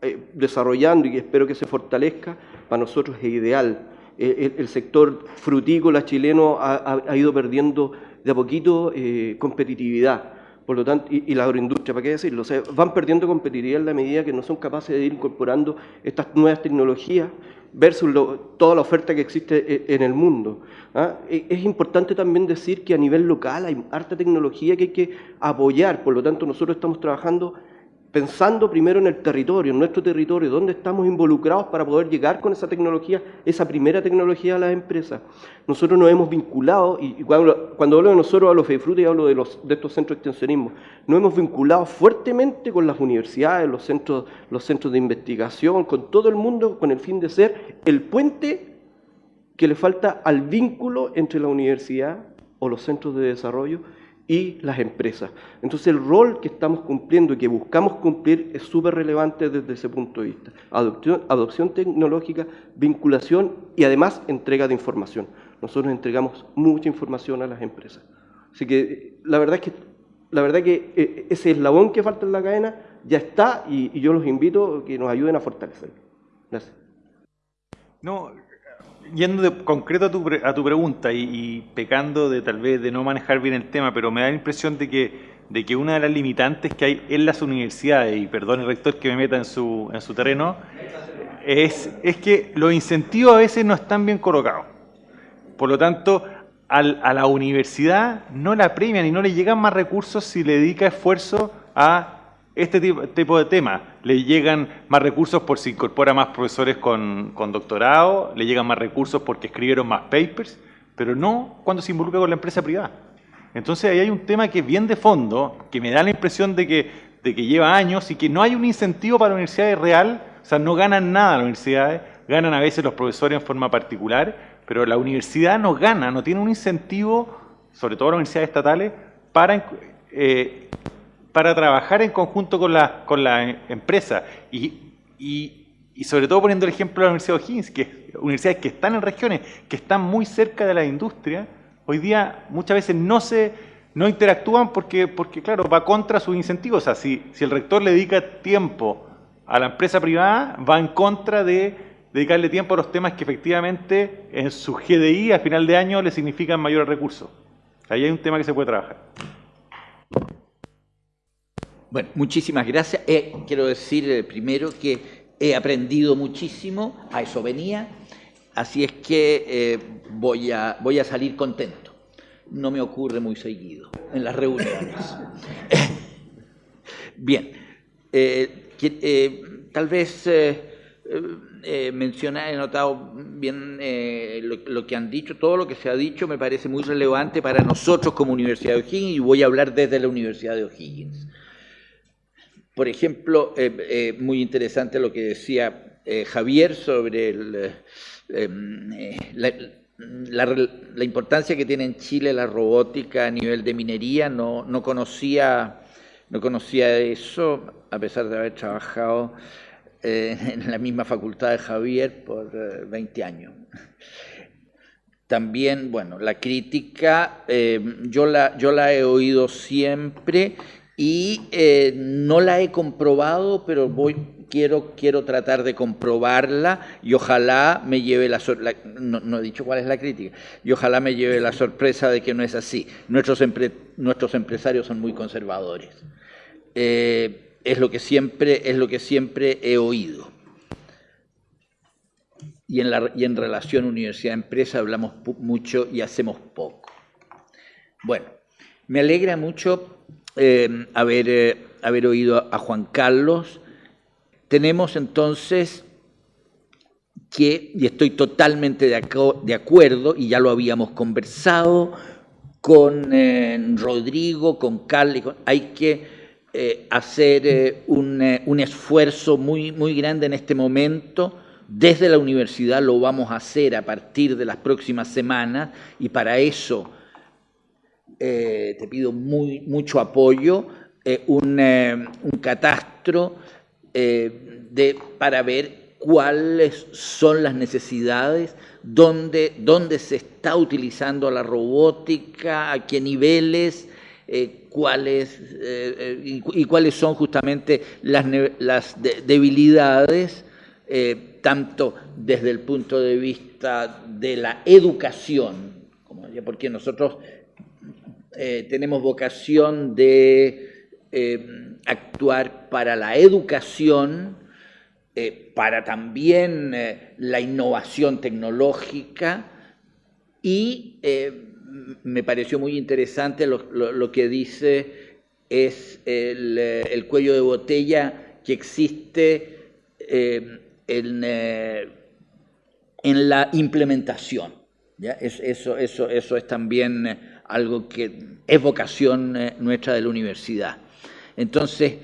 eh, desarrollando y que espero que se fortalezca, para nosotros es ideal. El, sector frutícola chileno ha ido perdiendo de a poquito eh, competitividad. Por lo tanto, y, la agroindustria, ¿para qué decirlo? O van perdiendo competitividad en la medida que no son capaces de ir incorporando estas nuevas tecnologías versus toda la oferta que existe eh, en el mundo. ¿ah? E, es importante también decir que a nivel local hay harta tecnología que hay que apoyar, por lo tanto nosotros estamos trabajando pensando primero en el territorio, en nuestro territorio, dónde estamos involucrados para poder llegar con esa tecnología, esa primera tecnología a las empresas. Nosotros nos hemos vinculado, y cuando, hablo de nosotros hablo de Fruta y hablo de, los, de estos centros de extensionismo, nos hemos vinculado fuertemente con las universidades, los centros, los centros de investigación, con todo el mundo, con el fin de ser el puente que le falta al vínculo entre la universidad o los centros de desarrollo y las empresas. Entonces el rol que estamos cumpliendo y que buscamos cumplir es súper relevante desde ese punto de vista. Adopción, tecnológica, vinculación y además entrega de información. Nosotros entregamos mucha información a las empresas. Así que la verdad es que, la verdad que eh, ese eslabón que falta en la cadena ya está y, y yo los invito a que nos ayuden a fortalecerlo. Gracias. No, yendo de concreto a tu, a tu pregunta y, pecando de tal vez de no manejar bien el tema, pero me da la impresión de que, de que una de las limitantes que hay en las universidades, y perdón el rector que me meta en su, en su terreno, es, es que los incentivos a veces no están bien colocados. Por lo tanto, a la universidad no la premian y no le llegan más recursos si le dedica esfuerzo a este tipo, de temas. Le llegan más recursos por si incorpora más profesores con, doctorado, le llegan más recursos porque escribieron más papers, pero no cuando se involucra con la empresa privada. Entonces ahí hay un tema que es bien de fondo, que me da la impresión de que, de que lleva años y que no hay un incentivo para universidades real, o sea, no ganan nada las universidades, ganan a veces los profesores en forma particular, pero la universidad no gana, no tiene un incentivo, sobre todo las universidades estatales, para eh, para trabajar en conjunto con la, con la empresa y, y, sobre todo poniendo el ejemplo de la Universidad de O'Higgins, que universidades que están en regiones, que están muy cerca de la industria, hoy día muchas veces no se no interactúan porque, porque claro, va contra sus incentivos. O sea, si, si el rector le dedica tiempo a la empresa privada, va en contra de dedicarle tiempo a los temas que efectivamente en su GDI a final de año le significan mayores recursos. Ahí hay un tema que se puede trabajar. Bueno, muchísimas gracias. Eh, quiero decir eh, primero que he aprendido muchísimo, a eso venía, así es que eh, voy, a, voy a salir contento. No me ocurre muy seguido en las reuniones. Bien, eh, tal vez mencionar, he notado bien lo, lo, que han dicho, todo lo que se ha dicho me parece muy relevante para nosotros como Universidad de O'Higgins y voy a hablar desde la Universidad de O'Higgins. Por ejemplo, eh, eh, muy interesante lo que decía eh, Javier sobre em, la, la, la, importancia que tiene en Chile la robótica a nivel de minería. No, no, conocía, no conocía eso, a pesar de haber trabajado en la misma facultad de Javier por 20 años. También, bueno, la crítica, yo, la, yo la he oído siempre y eh, no la he comprobado, pero voy, quiero, quiero tratar de comprobarla y ojalá me lleve la, no, no, he dicho cuál es la crítica, y ojalá me lleve la sorpresa de que no es así. Nuestros, nuestros empresarios son muy conservadores. Eh, es, lo que siempre, es lo que siempre he oído. Y en, la, y en relación universidad-empresa hablamos mucho y hacemos poco. Bueno, me alegra mucho eh, haber, eh, haber oído a Juan Carlos. Tenemos entonces que, y estoy totalmente de, de acuerdo, y ya lo habíamos conversado con eh, Rodrigo, con Carlos, hay que hacer un, un, esfuerzo muy, muy grande en este momento. Desde la universidad lo vamos a hacer a partir de las próximas semanas y para eso eh, te pido muy, mucho apoyo, eh, un, eh, un, catastro de, para ver cuáles son las necesidades, dónde, dónde se está utilizando la robótica, a qué niveles, cuáles, y, cuáles son justamente las, las de, debilidades, tanto desde el punto de vista de la educación, porque nosotros eh, tenemos vocación de eh, actuar para la educación, eh, para también la innovación tecnológica y me pareció muy interesante lo, que dice es el, el, cuello de botella que existe en, en, la implementación. ¿ya? Eso, eso, eso es también algo que es vocación eh, nuestra de la universidad. Entonces,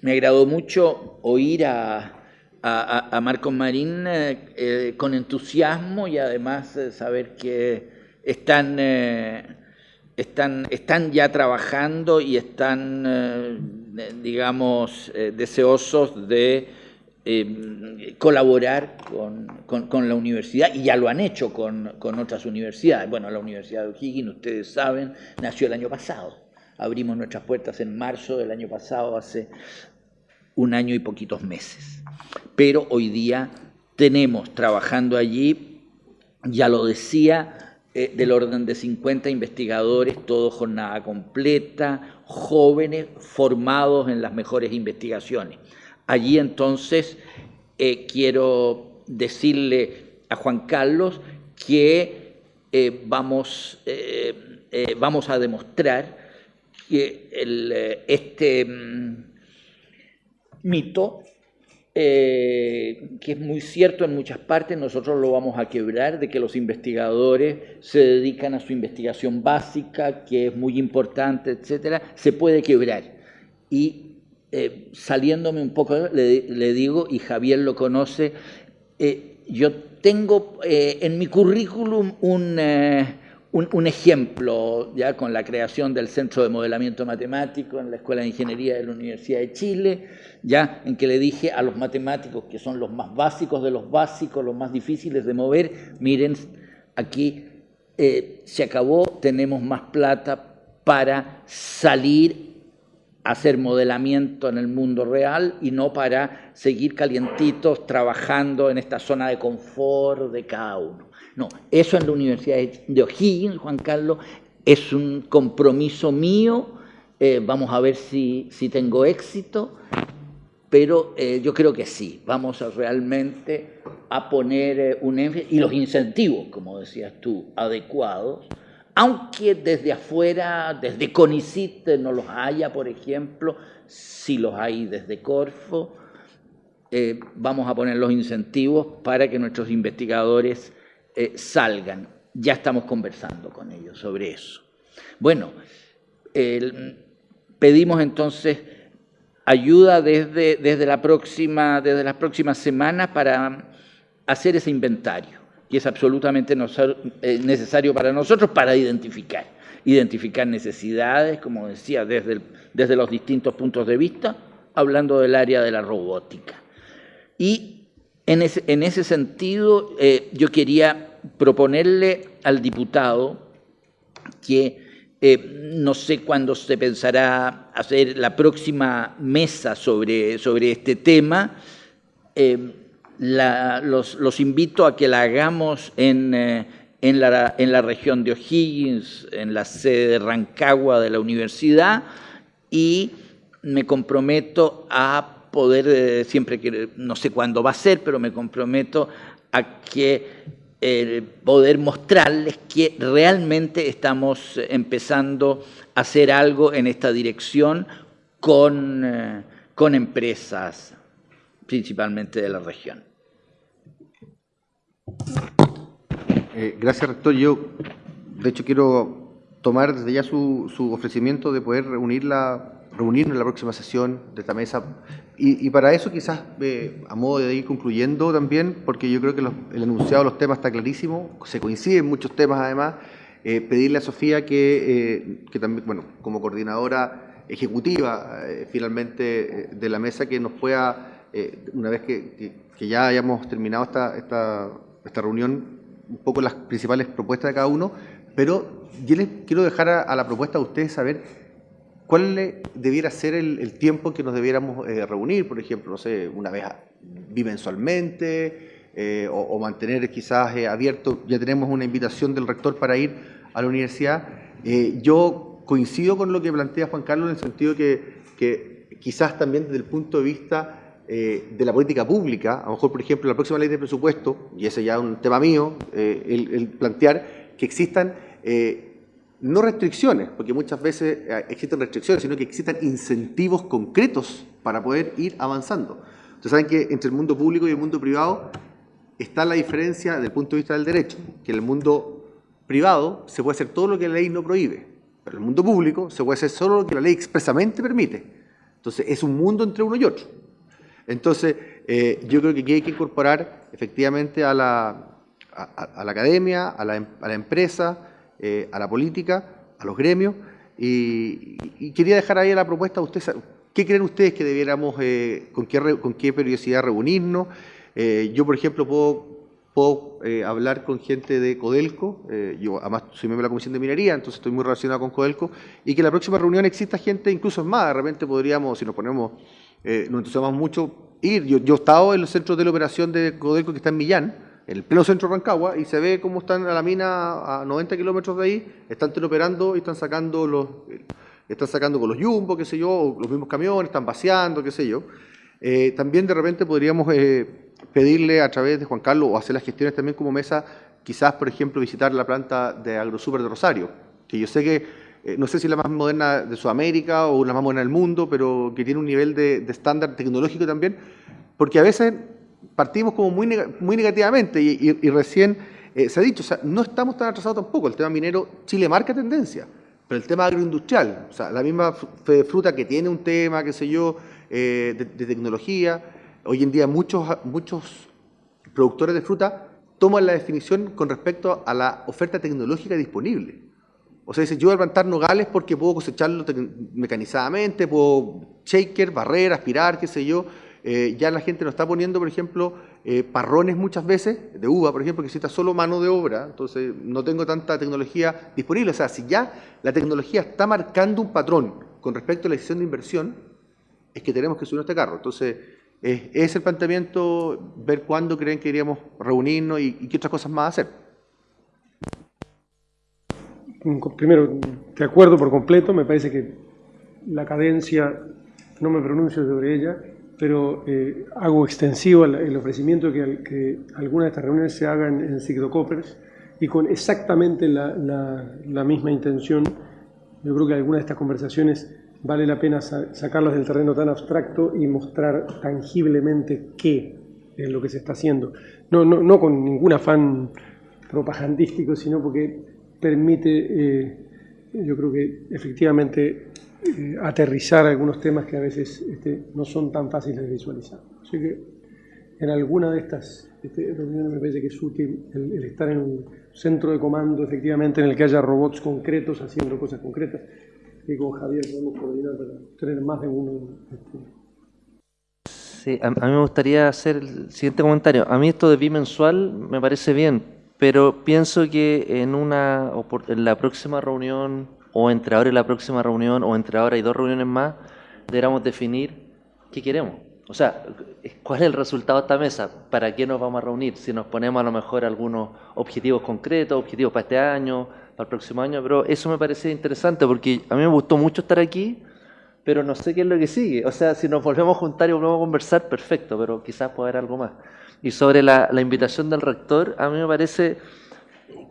me agradó mucho oír a, Marcos Marín eh, eh, con entusiasmo y además saber que están, están, están ya trabajando y están, digamos, deseosos de eh, colaborar con, la universidad, y ya lo han hecho con, otras universidades. Bueno, la Universidad de O'Higgins, ustedes saben, nació el año pasado. Abrimos nuestras puertas en marzo del año pasado, hace un año y poquitos meses. Pero hoy día tenemos trabajando allí, ya lo decía, eh, del orden de 50 investigadores, todo jornada completa, jóvenes formados en las mejores investigaciones. Allí entonces eh, quiero decirle a Juan Carlos que eh, vamos, eh, vamos a demostrar que este mm, mito, que es muy cierto en muchas partes, nosotros lo vamos a quebrar, de que los investigadores se dedican a su investigación básica, que es muy importante, etcétera, se puede quebrar. Y eh, saliéndome un poco, le, digo, y Javier lo conoce, eh, yo tengo eh, en mi currículum un, un, ejemplo, ya con la creación del Centro de Modelamiento Matemático en la Escuela de Ingeniería de la Universidad de Chile, ya en que le dije a los matemáticos, que son los más básicos de los básicos, los más difíciles de mover, miren, aquí se acabó, tenemos más plata para salir hacer modelamiento en el mundo real y no para seguir calientitos trabajando en esta zona de confort de cada uno. No, eso en la Universidad de O'Higgins, Juan Carlos, es un compromiso mío, eh, vamos a ver si, si tengo éxito, pero eh, yo creo que sí, vamos a realmente a poner eh, un énfasis y los incentivos, como decías tú, adecuados, aunque desde afuera, desde CONICIT no los haya, por ejemplo, si los hay desde Corfo, eh, vamos a poner los incentivos para que nuestros investigadores eh, salgan. Ya estamos conversando con ellos sobre eso. Bueno, pedimos entonces ayuda desde, desde, la próxima, desde las próximas semanas para hacer ese inventario que es absolutamente eh, necesario para nosotros para identificar. Identificar necesidades, como decía, desde, desde los distintos puntos de vista, hablando del área de la robótica. Y en ese, en ese sentido, eh, yo quería proponerle al diputado que Eh, no sé cuándo se pensará hacer la próxima mesa sobre, sobre este tema. Los, invito a que la hagamos en, eh, en, la, en, la, región de O'Higgins, en la sede de Rancagua de la universidad, y me comprometo a poder, siempre que, no sé cuándo va a ser, pero me comprometo a que el poder mostrarles que realmente estamos empezando a hacer algo en esta dirección con, eh, con empresas, principalmente de la región. Eh, gracias, rector. Yo, de hecho, quiero tomar desde ya su, su ofrecimiento de poder reunir la, reunirnos en la próxima sesión de esta mesa. Y, para eso quizás, eh, a modo de ir concluyendo también, porque yo creo que el enunciado de los temas está clarísimo, se coinciden muchos temas además, eh, pedirle a Sofía que, que, también, bueno, como coordinadora ejecutiva finalmente de la mesa, que nos pueda, una vez que, que, ya hayamos terminado esta, esta, esta reunión, un poco las principales propuestas de cada uno, pero yo les quiero dejar a, la propuesta de ustedes saber ¿Cuál debiera ser el, tiempo que nos debiéramos eh, reunir? Por ejemplo, no sé, una vez bimensualmente eh, o, mantener quizás eh, abierto, ya tenemos una invitación del rector para ir a la universidad. yo coincido con lo que plantea Juan Carlos en el sentido que, que quizás también desde el punto de vista de la política pública, a lo mejor, por ejemplo, la próxima ley de presupuesto, y ese ya es un tema mío, el, el, plantear que existan no restricciones, porque muchas veces eh, existen restricciones, sino que existan incentivos concretos para poder ir avanzando. Ustedes saben que entre el mundo público y el mundo privado está la diferencia desde el punto de vista del derecho, que en el mundo privado se puede hacer todo lo que la ley no prohíbe, pero en el mundo público se puede hacer solo lo que la ley expresamente permite. Entonces es un mundo entre uno y otro. Entonces eh, yo creo que aquí hay que incorporar efectivamente a la, a, la academia, a la, em, a la empresa, eh, a la política, a los gremios, y, quería dejar ahí la propuesta a ustedes. ¿Qué creen ustedes que debiéramos, eh, con, qué, con qué periodicidad reunirnos? Yo, por ejemplo, puedo, puedo hablar con gente de Codelco, yo además soy miembro de la Comisión de Minería, entonces estoy muy relacionado con Codelco, y que en la próxima reunión exista gente incluso más, de repente podríamos, si nos ponemos, nos entusiasmamos mucho, ir. Yo, he estado en los centros de la operación de Codelco que está en Millán, en el pleno centro de Rancagua y se ve cómo están a la mina a 90 kilómetros de ahí, están operando y están sacando los están sacando con los jumbo, qué sé yo, los mismos camiones, están vaciando, qué sé yo. Eh, también de repente podríamos eh, pedirle a través de Juan Carlos o hacer las gestiones también como mesa, quizás, por ejemplo, visitar la planta de AgroSuper de Rosario, que yo sé que, eh, no sé si la más moderna de Sudamérica o la más moderna del mundo, pero que tiene un nivel de estándar tecnológico también, porque a veces partimos como muy, muy negativamente y, recién eh, se ha dicho, o sea, no estamos tan atrasados tampoco. El tema minero, Chile marca tendencia, pero el tema agroindustrial, o sea, la misma fruta que tiene un tema, qué sé yo, eh, de, tecnología, hoy en día muchos, muchos productores de fruta toman la definición con respecto a la oferta tecnológica disponible. O sea, dice, yo voy a plantar nogales porque puedo cosecharlo mecanizadamente, puedo shaker, barrer, aspirar, qué sé yo, eh, ya la gente nos está poniendo, por ejemplo, eh, parrones muchas veces, de uva, por ejemplo, que necesita solo mano de obra, entonces no tengo tanta tecnología disponible. O sea, si ya la tecnología está marcando un patrón con respecto a la decisión de inversión, es que tenemos que subir este carro. Entonces, es el planteamiento, ver cuándo creen que iríamos reunirnos y qué otras cosas más hacer. Primero, de acuerdo por completo, me parece que la cadencia, no me pronuncio sobre ella, pero eh, hago extensivo el, ofrecimiento que, que algunas de estas reuniones se hagan en Ciclocopers y con exactamente la, misma intención. Yo creo que algunas de estas conversaciones vale la pena sacarlas del terreno tan abstracto y mostrar tangiblemente qué es lo que se está haciendo. No, no, no con ningún afán propagandístico, sino porque permite, eh, yo creo que efectivamente eh, aterrizar algunos temas que a veces este, no son tan fáciles de visualizar. Así que en alguna de estas este, reuniones me parece que es útil el, estar en un centro de comando, efectivamente, en el que haya robots concretos haciendo cosas concretas. Y con Javier podemos coordinar para tener más de uno. Este. Sí, a, mí me gustaría hacer el siguiente comentario. A mí esto de bimensual me parece bien, pero pienso que en, una, en la próxima reunión o entre ahora y la próxima reunión, o entre ahora y dos reuniones más, deberíamos definir qué queremos. O sea, ¿cuál es el resultado de esta mesa? ¿Para qué nos vamos a reunir? Si nos ponemos a lo mejor algunos objetivos concretos, objetivos para este año, para el próximo año, pero eso me parece interesante porque a mí me gustó mucho estar aquí, pero no sé qué es lo que sigue. O sea, si nos volvemos a juntar y volvemos a conversar, perfecto, pero quizás pueda haber algo más. Y sobre la, la invitación del rector, a mí me parece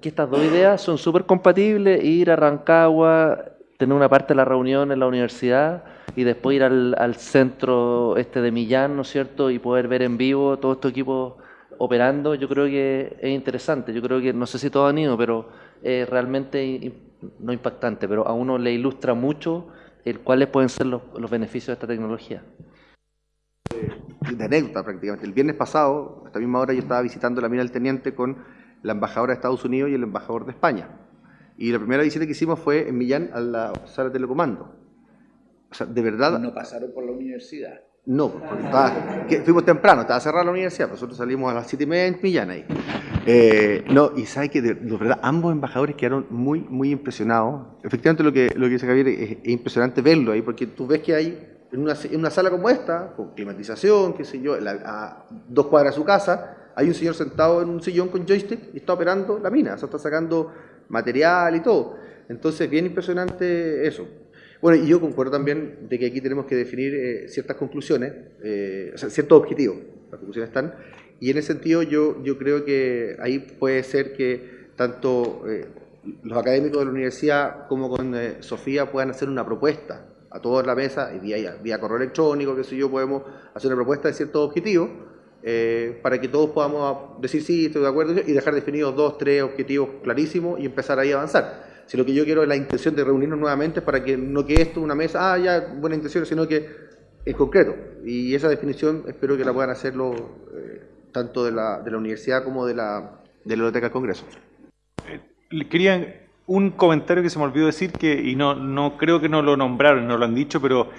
que estas dos ideas son súper compatibles, ir a Rancagua, tener una parte de la reunión en la universidad y después ir al, al, centro este de Millán, ¿no es cierto? Y poder ver en vivo todo este equipo operando, yo creo que es interesante. Yo creo que, no sé si todos han ido, pero es realmente, no impactante, pero a uno le ilustra mucho el cuáles pueden ser los, los beneficios de esta tecnología. De anécdota prácticamente. El viernes pasado, a esta misma hora, yo estaba visitando la mina del Teniente con la embajadora de Estados Unidos y el embajador de España. Y la primera visita que hicimos fue en Millán a la sala de telecomando. O sea, de verdad... ¿No pasaron por la universidad? No, porque estaba, que fuimos temprano, estaba cerrada la universidad, nosotros salimos a las siete y media en Millán ahí. Eh, no, y sabe que de, de, verdad ambos embajadores quedaron muy, muy impresionados. Efectivamente lo que, lo que dice Javier es, es impresionante verlo ahí, porque tú ves que hay en una, en una sala como esta, con climatización, qué sé yo, la, a dos cuadras de su casa, hay un señor sentado en un sillón con joystick y está operando la mina, o sea, está sacando material y todo. Entonces, bien impresionante eso. Bueno, y yo concuerdo también de que aquí tenemos que definir eh, ciertas conclusiones, eh, o sea, ciertos objetivos. Las conclusiones están. Y en ese sentido, yo, yo creo que ahí puede ser que tanto eh, los académicos de la universidad como con eh, Sofía puedan hacer una propuesta a toda la mesa, y vía, vía correo electrónico, qué sé yo, podemos hacer una propuesta de ciertos objetivos eh, para que todos podamos decir sí, estoy de acuerdo, y dejar definidos dos, tres objetivos clarísimos y empezar ahí a avanzar. Si lo que yo quiero es la intención de reunirnos nuevamente para que no quede esto una mesa, ah, ya, buena intención, sino que en concreto. Y esa definición espero que la puedan hacerlo eh, tanto de la, de la universidad como de la, de la Biblioteca del Congreso. Eh, querían un comentario que se me olvidó decir, que y no, no creo que no lo nombraron, no lo han dicho, pero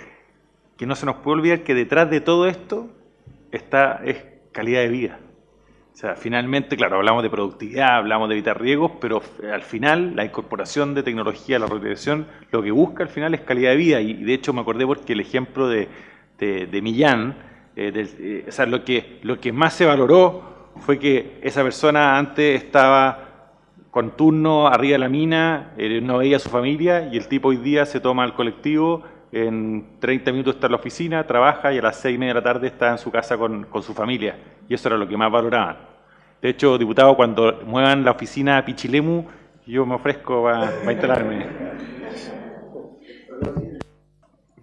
que no se nos puede olvidar que detrás de todo esto está es calidad de vida. O sea, finalmente, claro, hablamos de productividad, hablamos de evitar riesgos, pero al final la incorporación de tecnología a la regulación lo que busca al final es calidad de vida. Y de hecho me acordé porque el ejemplo de, de, Millán, eh, de, eh, o sea, lo que, lo que más se valoró fue que esa persona antes estaba con turno arriba de la mina, eh, no veía a su familia y el tipo hoy día se toma el colectivo, en 30 minutos está en la oficina, trabaja y a las 6 y media de la tarde está en su casa con, con su familia. Y eso era lo que más valoraban. De hecho, diputado, cuando muevan la oficina a Pichilemu, yo me ofrezco para instalarme.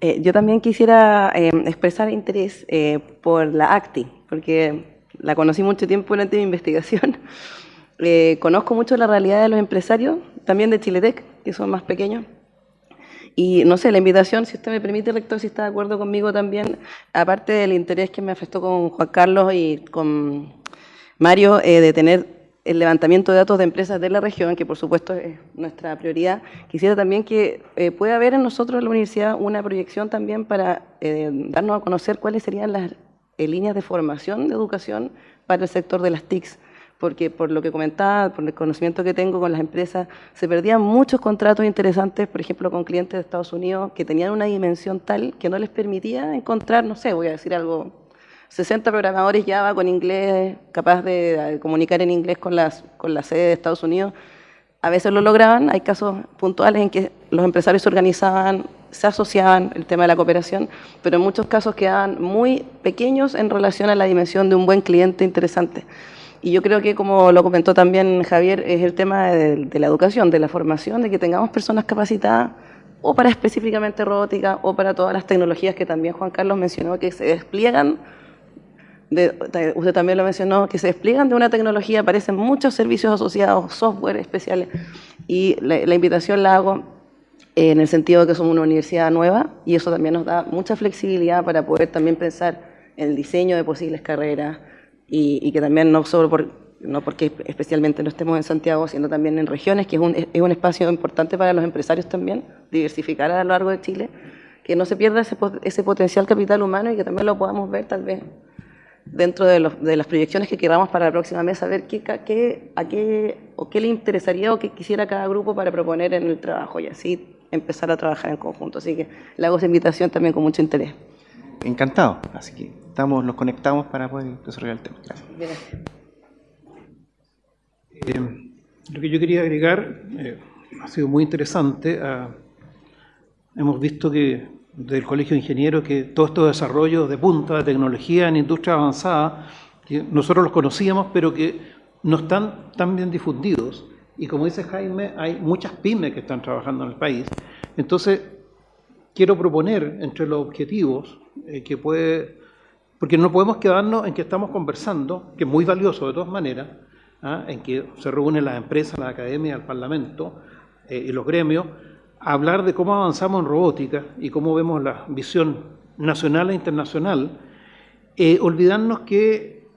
Eh, yo también quisiera eh, expresar interés eh, por la ACTI, porque la conocí mucho tiempo durante mi investigación. Conozco mucho la realidad de los empresarios, también de Chiletec, que son más pequeños. Y no sé, la invitación, si usted me permite, rector, si está de acuerdo conmigo también, aparte del interés que me afectó con Juan Carlos y con Mario, eh, de tener el levantamiento de datos de empresas de la región, que por supuesto es nuestra prioridad, quisiera también que eh, pueda haber en nosotros en la universidad una proyección también para eh, darnos a conocer cuáles serían las eh, líneas de formación de educación para el sector de las TICs porque por lo que comentaba, por el conocimiento que tengo con las empresas, se perdían muchos contratos interesantes, por ejemplo, con clientes de Estados Unidos que tenían una dimensión tal que no les permitía encontrar, no sé, voy a decir algo, 60 programadores Java con inglés, capaz de comunicar en inglés con, las, con la sede de Estados Unidos. A veces lo lograban, hay casos puntuales en que los empresarios se organizaban, se asociaban, el tema de la cooperación, pero en muchos casos quedaban muy pequeños en relación a la dimensión de un buen cliente interesante. Y yo creo que, como lo comentó también Javier, es el tema de, la educación, de la formación, de que tengamos personas capacitadas o para específicamente robótica o para todas las tecnologías que también Juan Carlos mencionó que se despliegan, de, usted también lo mencionó, que se despliegan de una tecnología, aparecen muchos servicios asociados, software especiales, y la invitación la hago en el sentido de que somos una universidad nueva y eso también nos da mucha flexibilidad para poder también pensar en el diseño de posibles carreras, y, y, que también no solo por, no porque especialmente no estemos en Santiago, sino también en regiones, que es un, es un espacio importante para los empresarios también, diversificar a lo largo de Chile, que no se pierda ese, ese potencial capital humano y que también lo podamos ver tal vez dentro de, los, de las proyecciones que queramos para la próxima mesa, ver qué, qué, a qué, o qué le interesaría o qué quisiera cada grupo para proponer en el trabajo y así empezar a trabajar en conjunto. Así que le hago esa invitación también con mucho interés. Encantado, así que estamos, nos conectamos para poder desarrollar el tema. Gracias. Eh, lo que yo quería agregar eh, ha sido muy interesante. Ah, hemos visto que del Colegio de Ingenieros que todos estos desarrollos de punta de tecnología en industria avanzada, que nosotros los conocíamos, pero que no están tan bien difundidos. Y como dice Jaime, hay muchas pymes que están trabajando en el país. Entonces, quiero proponer entre los objetivos eh, que puede, porque no podemos quedarnos en que estamos conversando, que es muy valioso de todas maneras, ¿ah? en que se reúnen las empresas, la academia, el parlamento eh, y los gremios, a hablar de cómo avanzamos en robótica y cómo vemos la visión nacional e internacional, eh, olvidarnos que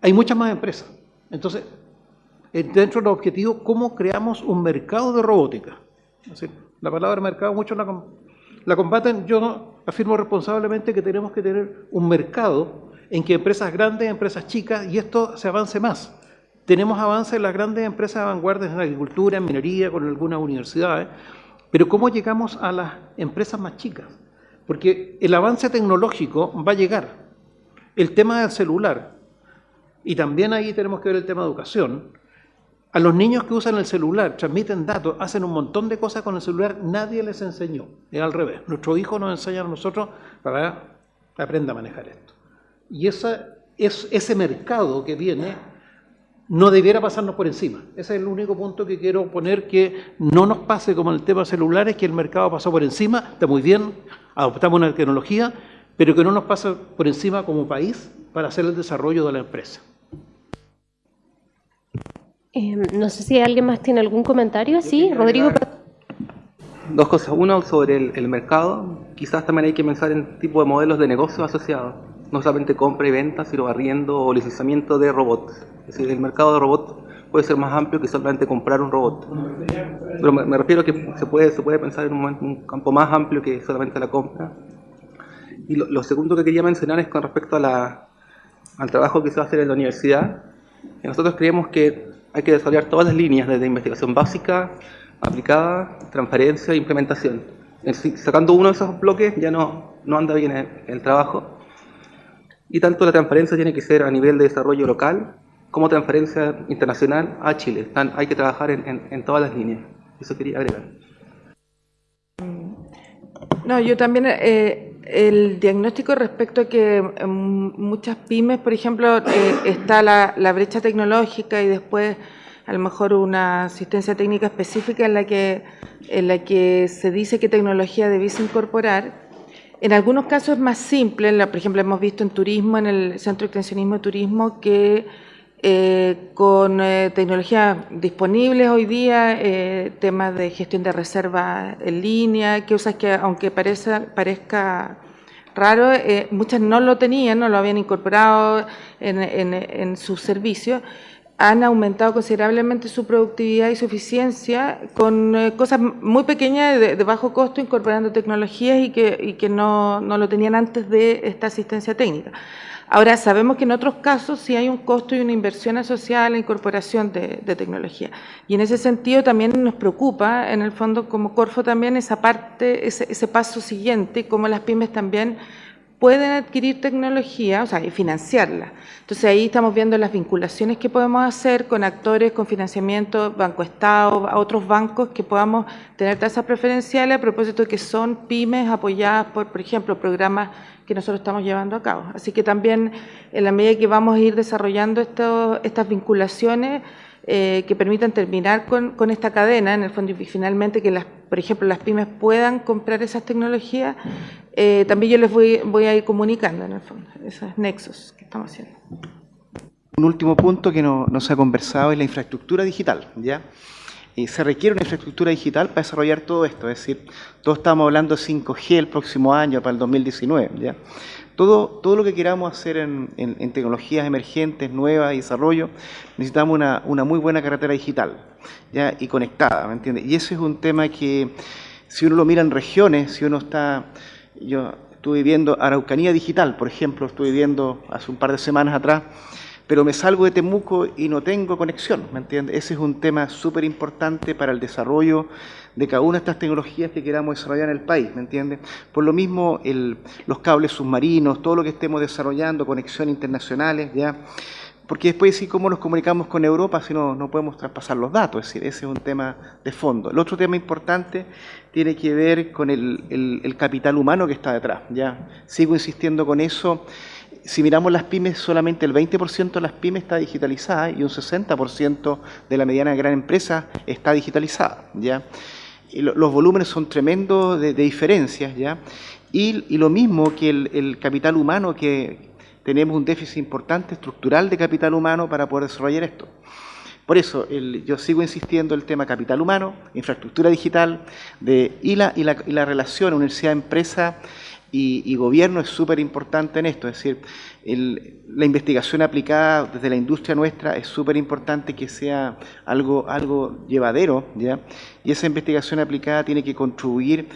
hay muchas más empresas. Entonces, eh, dentro del objetivo, ¿cómo creamos un mercado de robótica? la palabra mercado muchos la, la combaten, yo afirmo responsablemente que tenemos que tener un mercado en que empresas grandes, empresas chicas, y esto se avance más. Tenemos avances en las grandes empresas de vanguardia en agricultura, en minería, con algunas universidades, pero ¿cómo llegamos a las empresas más chicas? Porque el avance tecnológico va a llegar. El tema del celular, y también ahí tenemos que ver el tema de educación, a los niños que usan el celular, transmiten datos, hacen un montón de cosas con el celular, nadie les enseñó. Es al revés. Nuestros hijos nos enseñan a nosotros para que aprenda a manejar esto. Y esa, es, ese mercado que viene no debiera pasarnos por encima. Ese es el único punto que quiero poner, que no nos pase como el tema celulares, que el mercado pasó por encima, está muy bien, adoptamos una tecnología, pero que no nos pase por encima como país para hacer el desarrollo de la empresa. Eh, no sé si alguien más tiene algún comentario. Sí, Rodrigo. Dos cosas. Uno, sobre el, el, mercado. Quizás también hay que pensar en tipo de modelos de negocio asociados. No solamente compra y venta, sino arriendo o licenciamiento de robots. Es decir, el mercado de robots puede ser más amplio que solamente comprar un robot. Pero me, refiero a que se puede, se puede pensar en un, campo más amplio que solamente la compra. Y lo, segundo que quería mencionar es con respecto a la, al trabajo que se va a hacer en la universidad. nosotros creemos que hay que desarrollar todas las líneas, desde investigación básica, aplicada, transparencia e implementación. Sacando uno de esos bloques ya no, no anda bien el, trabajo. Y tanto la transparencia tiene que ser a nivel de desarrollo local, como transferencia internacional a Chile. hay que trabajar en, todas las líneas. Eso quería agregar. No, yo también, eh, el diagnóstico respecto a que muchas pymes, por ejemplo, eh, está la, brecha tecnológica y después a lo mejor una asistencia técnica específica en la que, en la que se dice qué tecnología debiese incorporar. En algunos casos es más simple, por ejemplo, hemos visto en turismo, en el Centro de Extensionismo de Turismo, que eh, con eh, tecnologías disponibles hoy día, eh, temas de gestión de reserva en línea, que usas que aunque parezca, parezca raro, muchas no lo tenían, no lo habían incorporado en, sus servicios, han aumentado considerablemente su productividad y su eficiencia con cosas muy pequeñas de, bajo costo, incorporando tecnologías y que, y que no, no lo tenían antes de esta asistencia técnica. Ahora, sabemos que en otros casos sí hay un costo y una inversión asociada a la incorporación de, tecnología. Y en ese sentido también nos preocupa, en el fondo como Corfo también, esa parte, ese, paso siguiente, cómo las pymes también pueden adquirir tecnología, o sea, y financiarla. Entonces ahí estamos viendo las vinculaciones que podemos hacer con actores, con financiamiento, Banco Estado, a otros bancos que podamos tener tasas preferenciales a propósito de que son pymes apoyadas por, por ejemplo, programas que nosotros estamos llevando a cabo. Así que también en la medida que vamos a ir desarrollando estas vinculaciones eh, que permitan terminar con, esta cadena, en el fondo, y finalmente que, las, por ejemplo, las pymes puedan comprar esas tecnologías, eh, también yo les voy, voy a ir comunicando, en el fondo, esos nexos que estamos haciendo. Un último punto que no se ha conversado es la infraestructura digital, ¿ya? Y se requiere una infraestructura digital para desarrollar todo esto, es decir, todos estamos hablando de 5G el próximo año, para el 2019, ¿ya? Todo, todo lo que queramos hacer en, tecnologías emergentes, nuevas y desarrollo, necesitamos una, una muy buena carretera digital ¿ya? y conectada, ¿me entiendes? Y ese es un tema que, si uno lo mira en regiones, si uno está... Yo estuve viendo Araucanía Digital, por ejemplo, estuve viendo hace un par de semanas atrás, pero me salgo de Temuco y no tengo conexión, ¿me entiendes? Ese es un tema súper importante para el desarrollo de cada una de estas tecnologías que queramos desarrollar en el país, ¿me entiendes? Por lo mismo, el, los cables submarinos, todo lo que estemos desarrollando, conexiones internacionales, ¿ya? Porque después sí, cómo nos comunicamos con Europa si no, no podemos traspasar los datos, es decir, ese es un tema de fondo. El otro tema importante tiene que ver con el, el, el capital humano que está detrás, ¿ya? Sigo insistiendo con eso si miramos las pymes, solamente el 20% de las pymes está digitalizada y un 60% de la mediana y gran empresa está digitalizada. ¿ya? Los volúmenes son tremendos de, de diferencias. ¿ya? Y, lo mismo que el, capital humano, que tenemos un déficit importante estructural de capital humano para poder desarrollar esto. Por eso el, yo sigo insistiendo en el tema capital humano, infraestructura digital de, la, y la relación universidad-empresa y, y, gobierno es súper importante en esto, es decir, la investigación aplicada desde la industria nuestra es súper importante que sea algo, algo llevadero, ¿ya? y esa investigación aplicada tiene que contribuir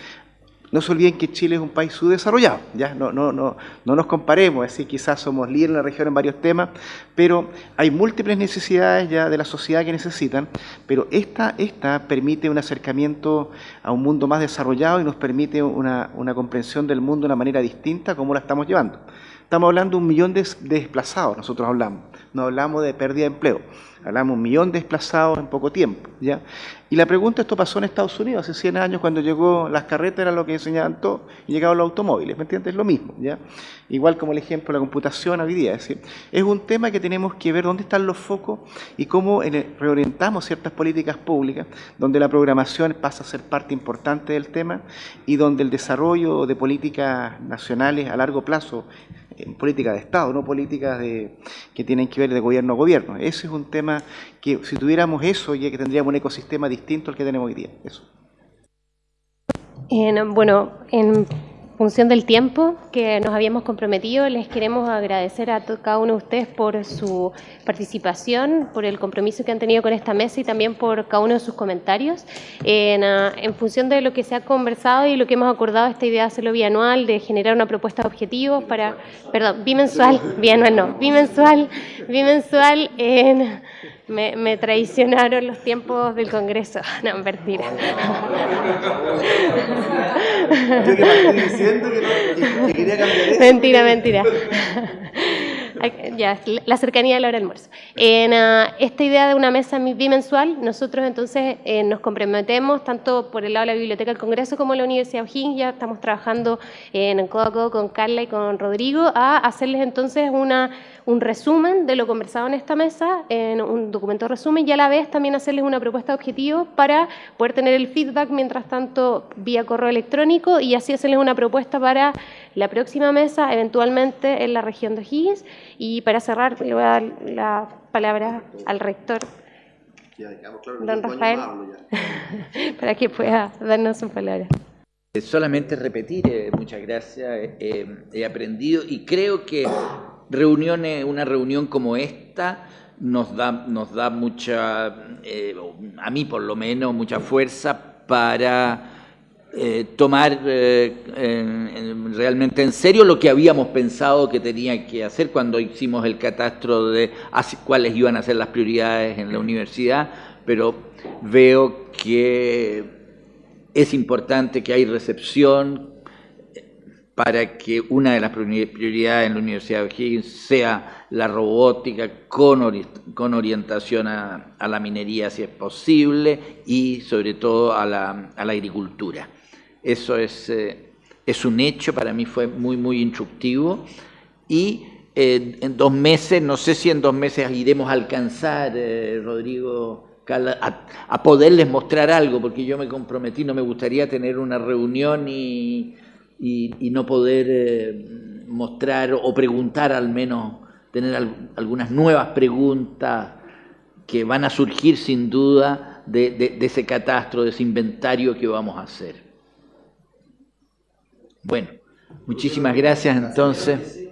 no se olviden que Chile es un país subdesarrollado, ¿ya? No, no, no, no nos comparemos, es decir, quizás somos líderes en la región en varios temas, pero hay múltiples necesidades ya de la sociedad que necesitan, pero esta, esta permite un acercamiento a un mundo más desarrollado y nos permite una, una comprensión del mundo de una manera distinta como la estamos llevando. Estamos hablando de un millón de desplazados, nosotros hablamos, no hablamos de pérdida de empleo, hablamos de un millón de desplazados en poco tiempo. ¿ya? Y la pregunta, esto pasó en Estados Unidos hace 100 años cuando llegó las carretas, era lo que enseñaban todos, y llegaron los automóviles, ¿me entiendes? Es lo mismo, ¿ya? Igual como el ejemplo de la computación hoy día, es decir, es un tema que tenemos que ver dónde están los focos y cómo reorientamos ciertas políticas públicas, donde la programación pasa a ser parte importante del tema y donde el desarrollo de políticas nacionales a largo plazo en políticas de Estado, no políticas de, que tienen que ver de gobierno a gobierno. Ese es un tema que si tuviéramos eso, ya que tendríamos un ecosistema distinto al que tenemos hoy día. Eso. En, bueno, en función del tiempo que nos habíamos comprometido, les queremos agradecer a cada uno de ustedes por su participación, por el compromiso que han tenido con esta mesa y también por cada uno de sus comentarios. En, uh, en función de lo que se ha conversado y lo que hemos acordado, esta idea de hacerlo bianual, de generar una propuesta de objetivos para, perdón, bimensual, bianual no, bimensual, bimensual en me, me, traicionaron los tiempos del Congreso. No, mentira. Yo que estoy diciendo que, no, que, quería cambiar eso. Mentira, mentira. ya, la cercanía de la hora del almuerzo. En uh, esta idea de una mesa bimensual, nosotros entonces eh, nos comprometemos, tanto por el lado de la Biblioteca del Congreso como la Universidad de O'Higgins, ya estamos trabajando en codo a codo con Carla y con Rodrigo, a hacerles entonces una, un resumen de lo conversado en esta mesa, en un documento resumen, y a la vez también hacerles una propuesta de objetivos para poder tener el feedback, mientras tanto, vía correo electrónico, y así hacerles una propuesta para la próxima mesa, eventualmente en la región de O'Higgins. Y para cerrar, le voy a dar la palabra al rector, don Rafael, para que pueda darnos su palabra. Solamente repetir, eh, muchas gracias, eh, he aprendido y creo que reuniones, una reunión como esta nos da, nos da mucha, eh, a mí por lo menos, mucha fuerza para eh, tomar eh, en, en, realmente en serio lo que habíamos pensado que tenía que hacer cuando hicimos el catastro de cuáles iban a ser las prioridades en la universidad, pero veo que es importante que hay recepción para que una de las prioridades en la Universidad de O'Higgins sea la robótica con, con orientación a, la minería si es posible y sobre todo a la, a la agricultura. Eso es, eh, es un hecho, para mí fue muy, muy instructivo. Y eh, en dos meses, no sé si en dos meses iremos a alcanzar, eh, Rodrigo, a, poderles mostrar algo, porque yo me comprometí, no me gustaría tener una reunión y, y, y no poder eh, mostrar o preguntar al menos, tener al, algunas nuevas preguntas que van a surgir sin duda de ese catastro, de ese inventario que vamos a hacer. Bueno, muchísimas gracias entonces.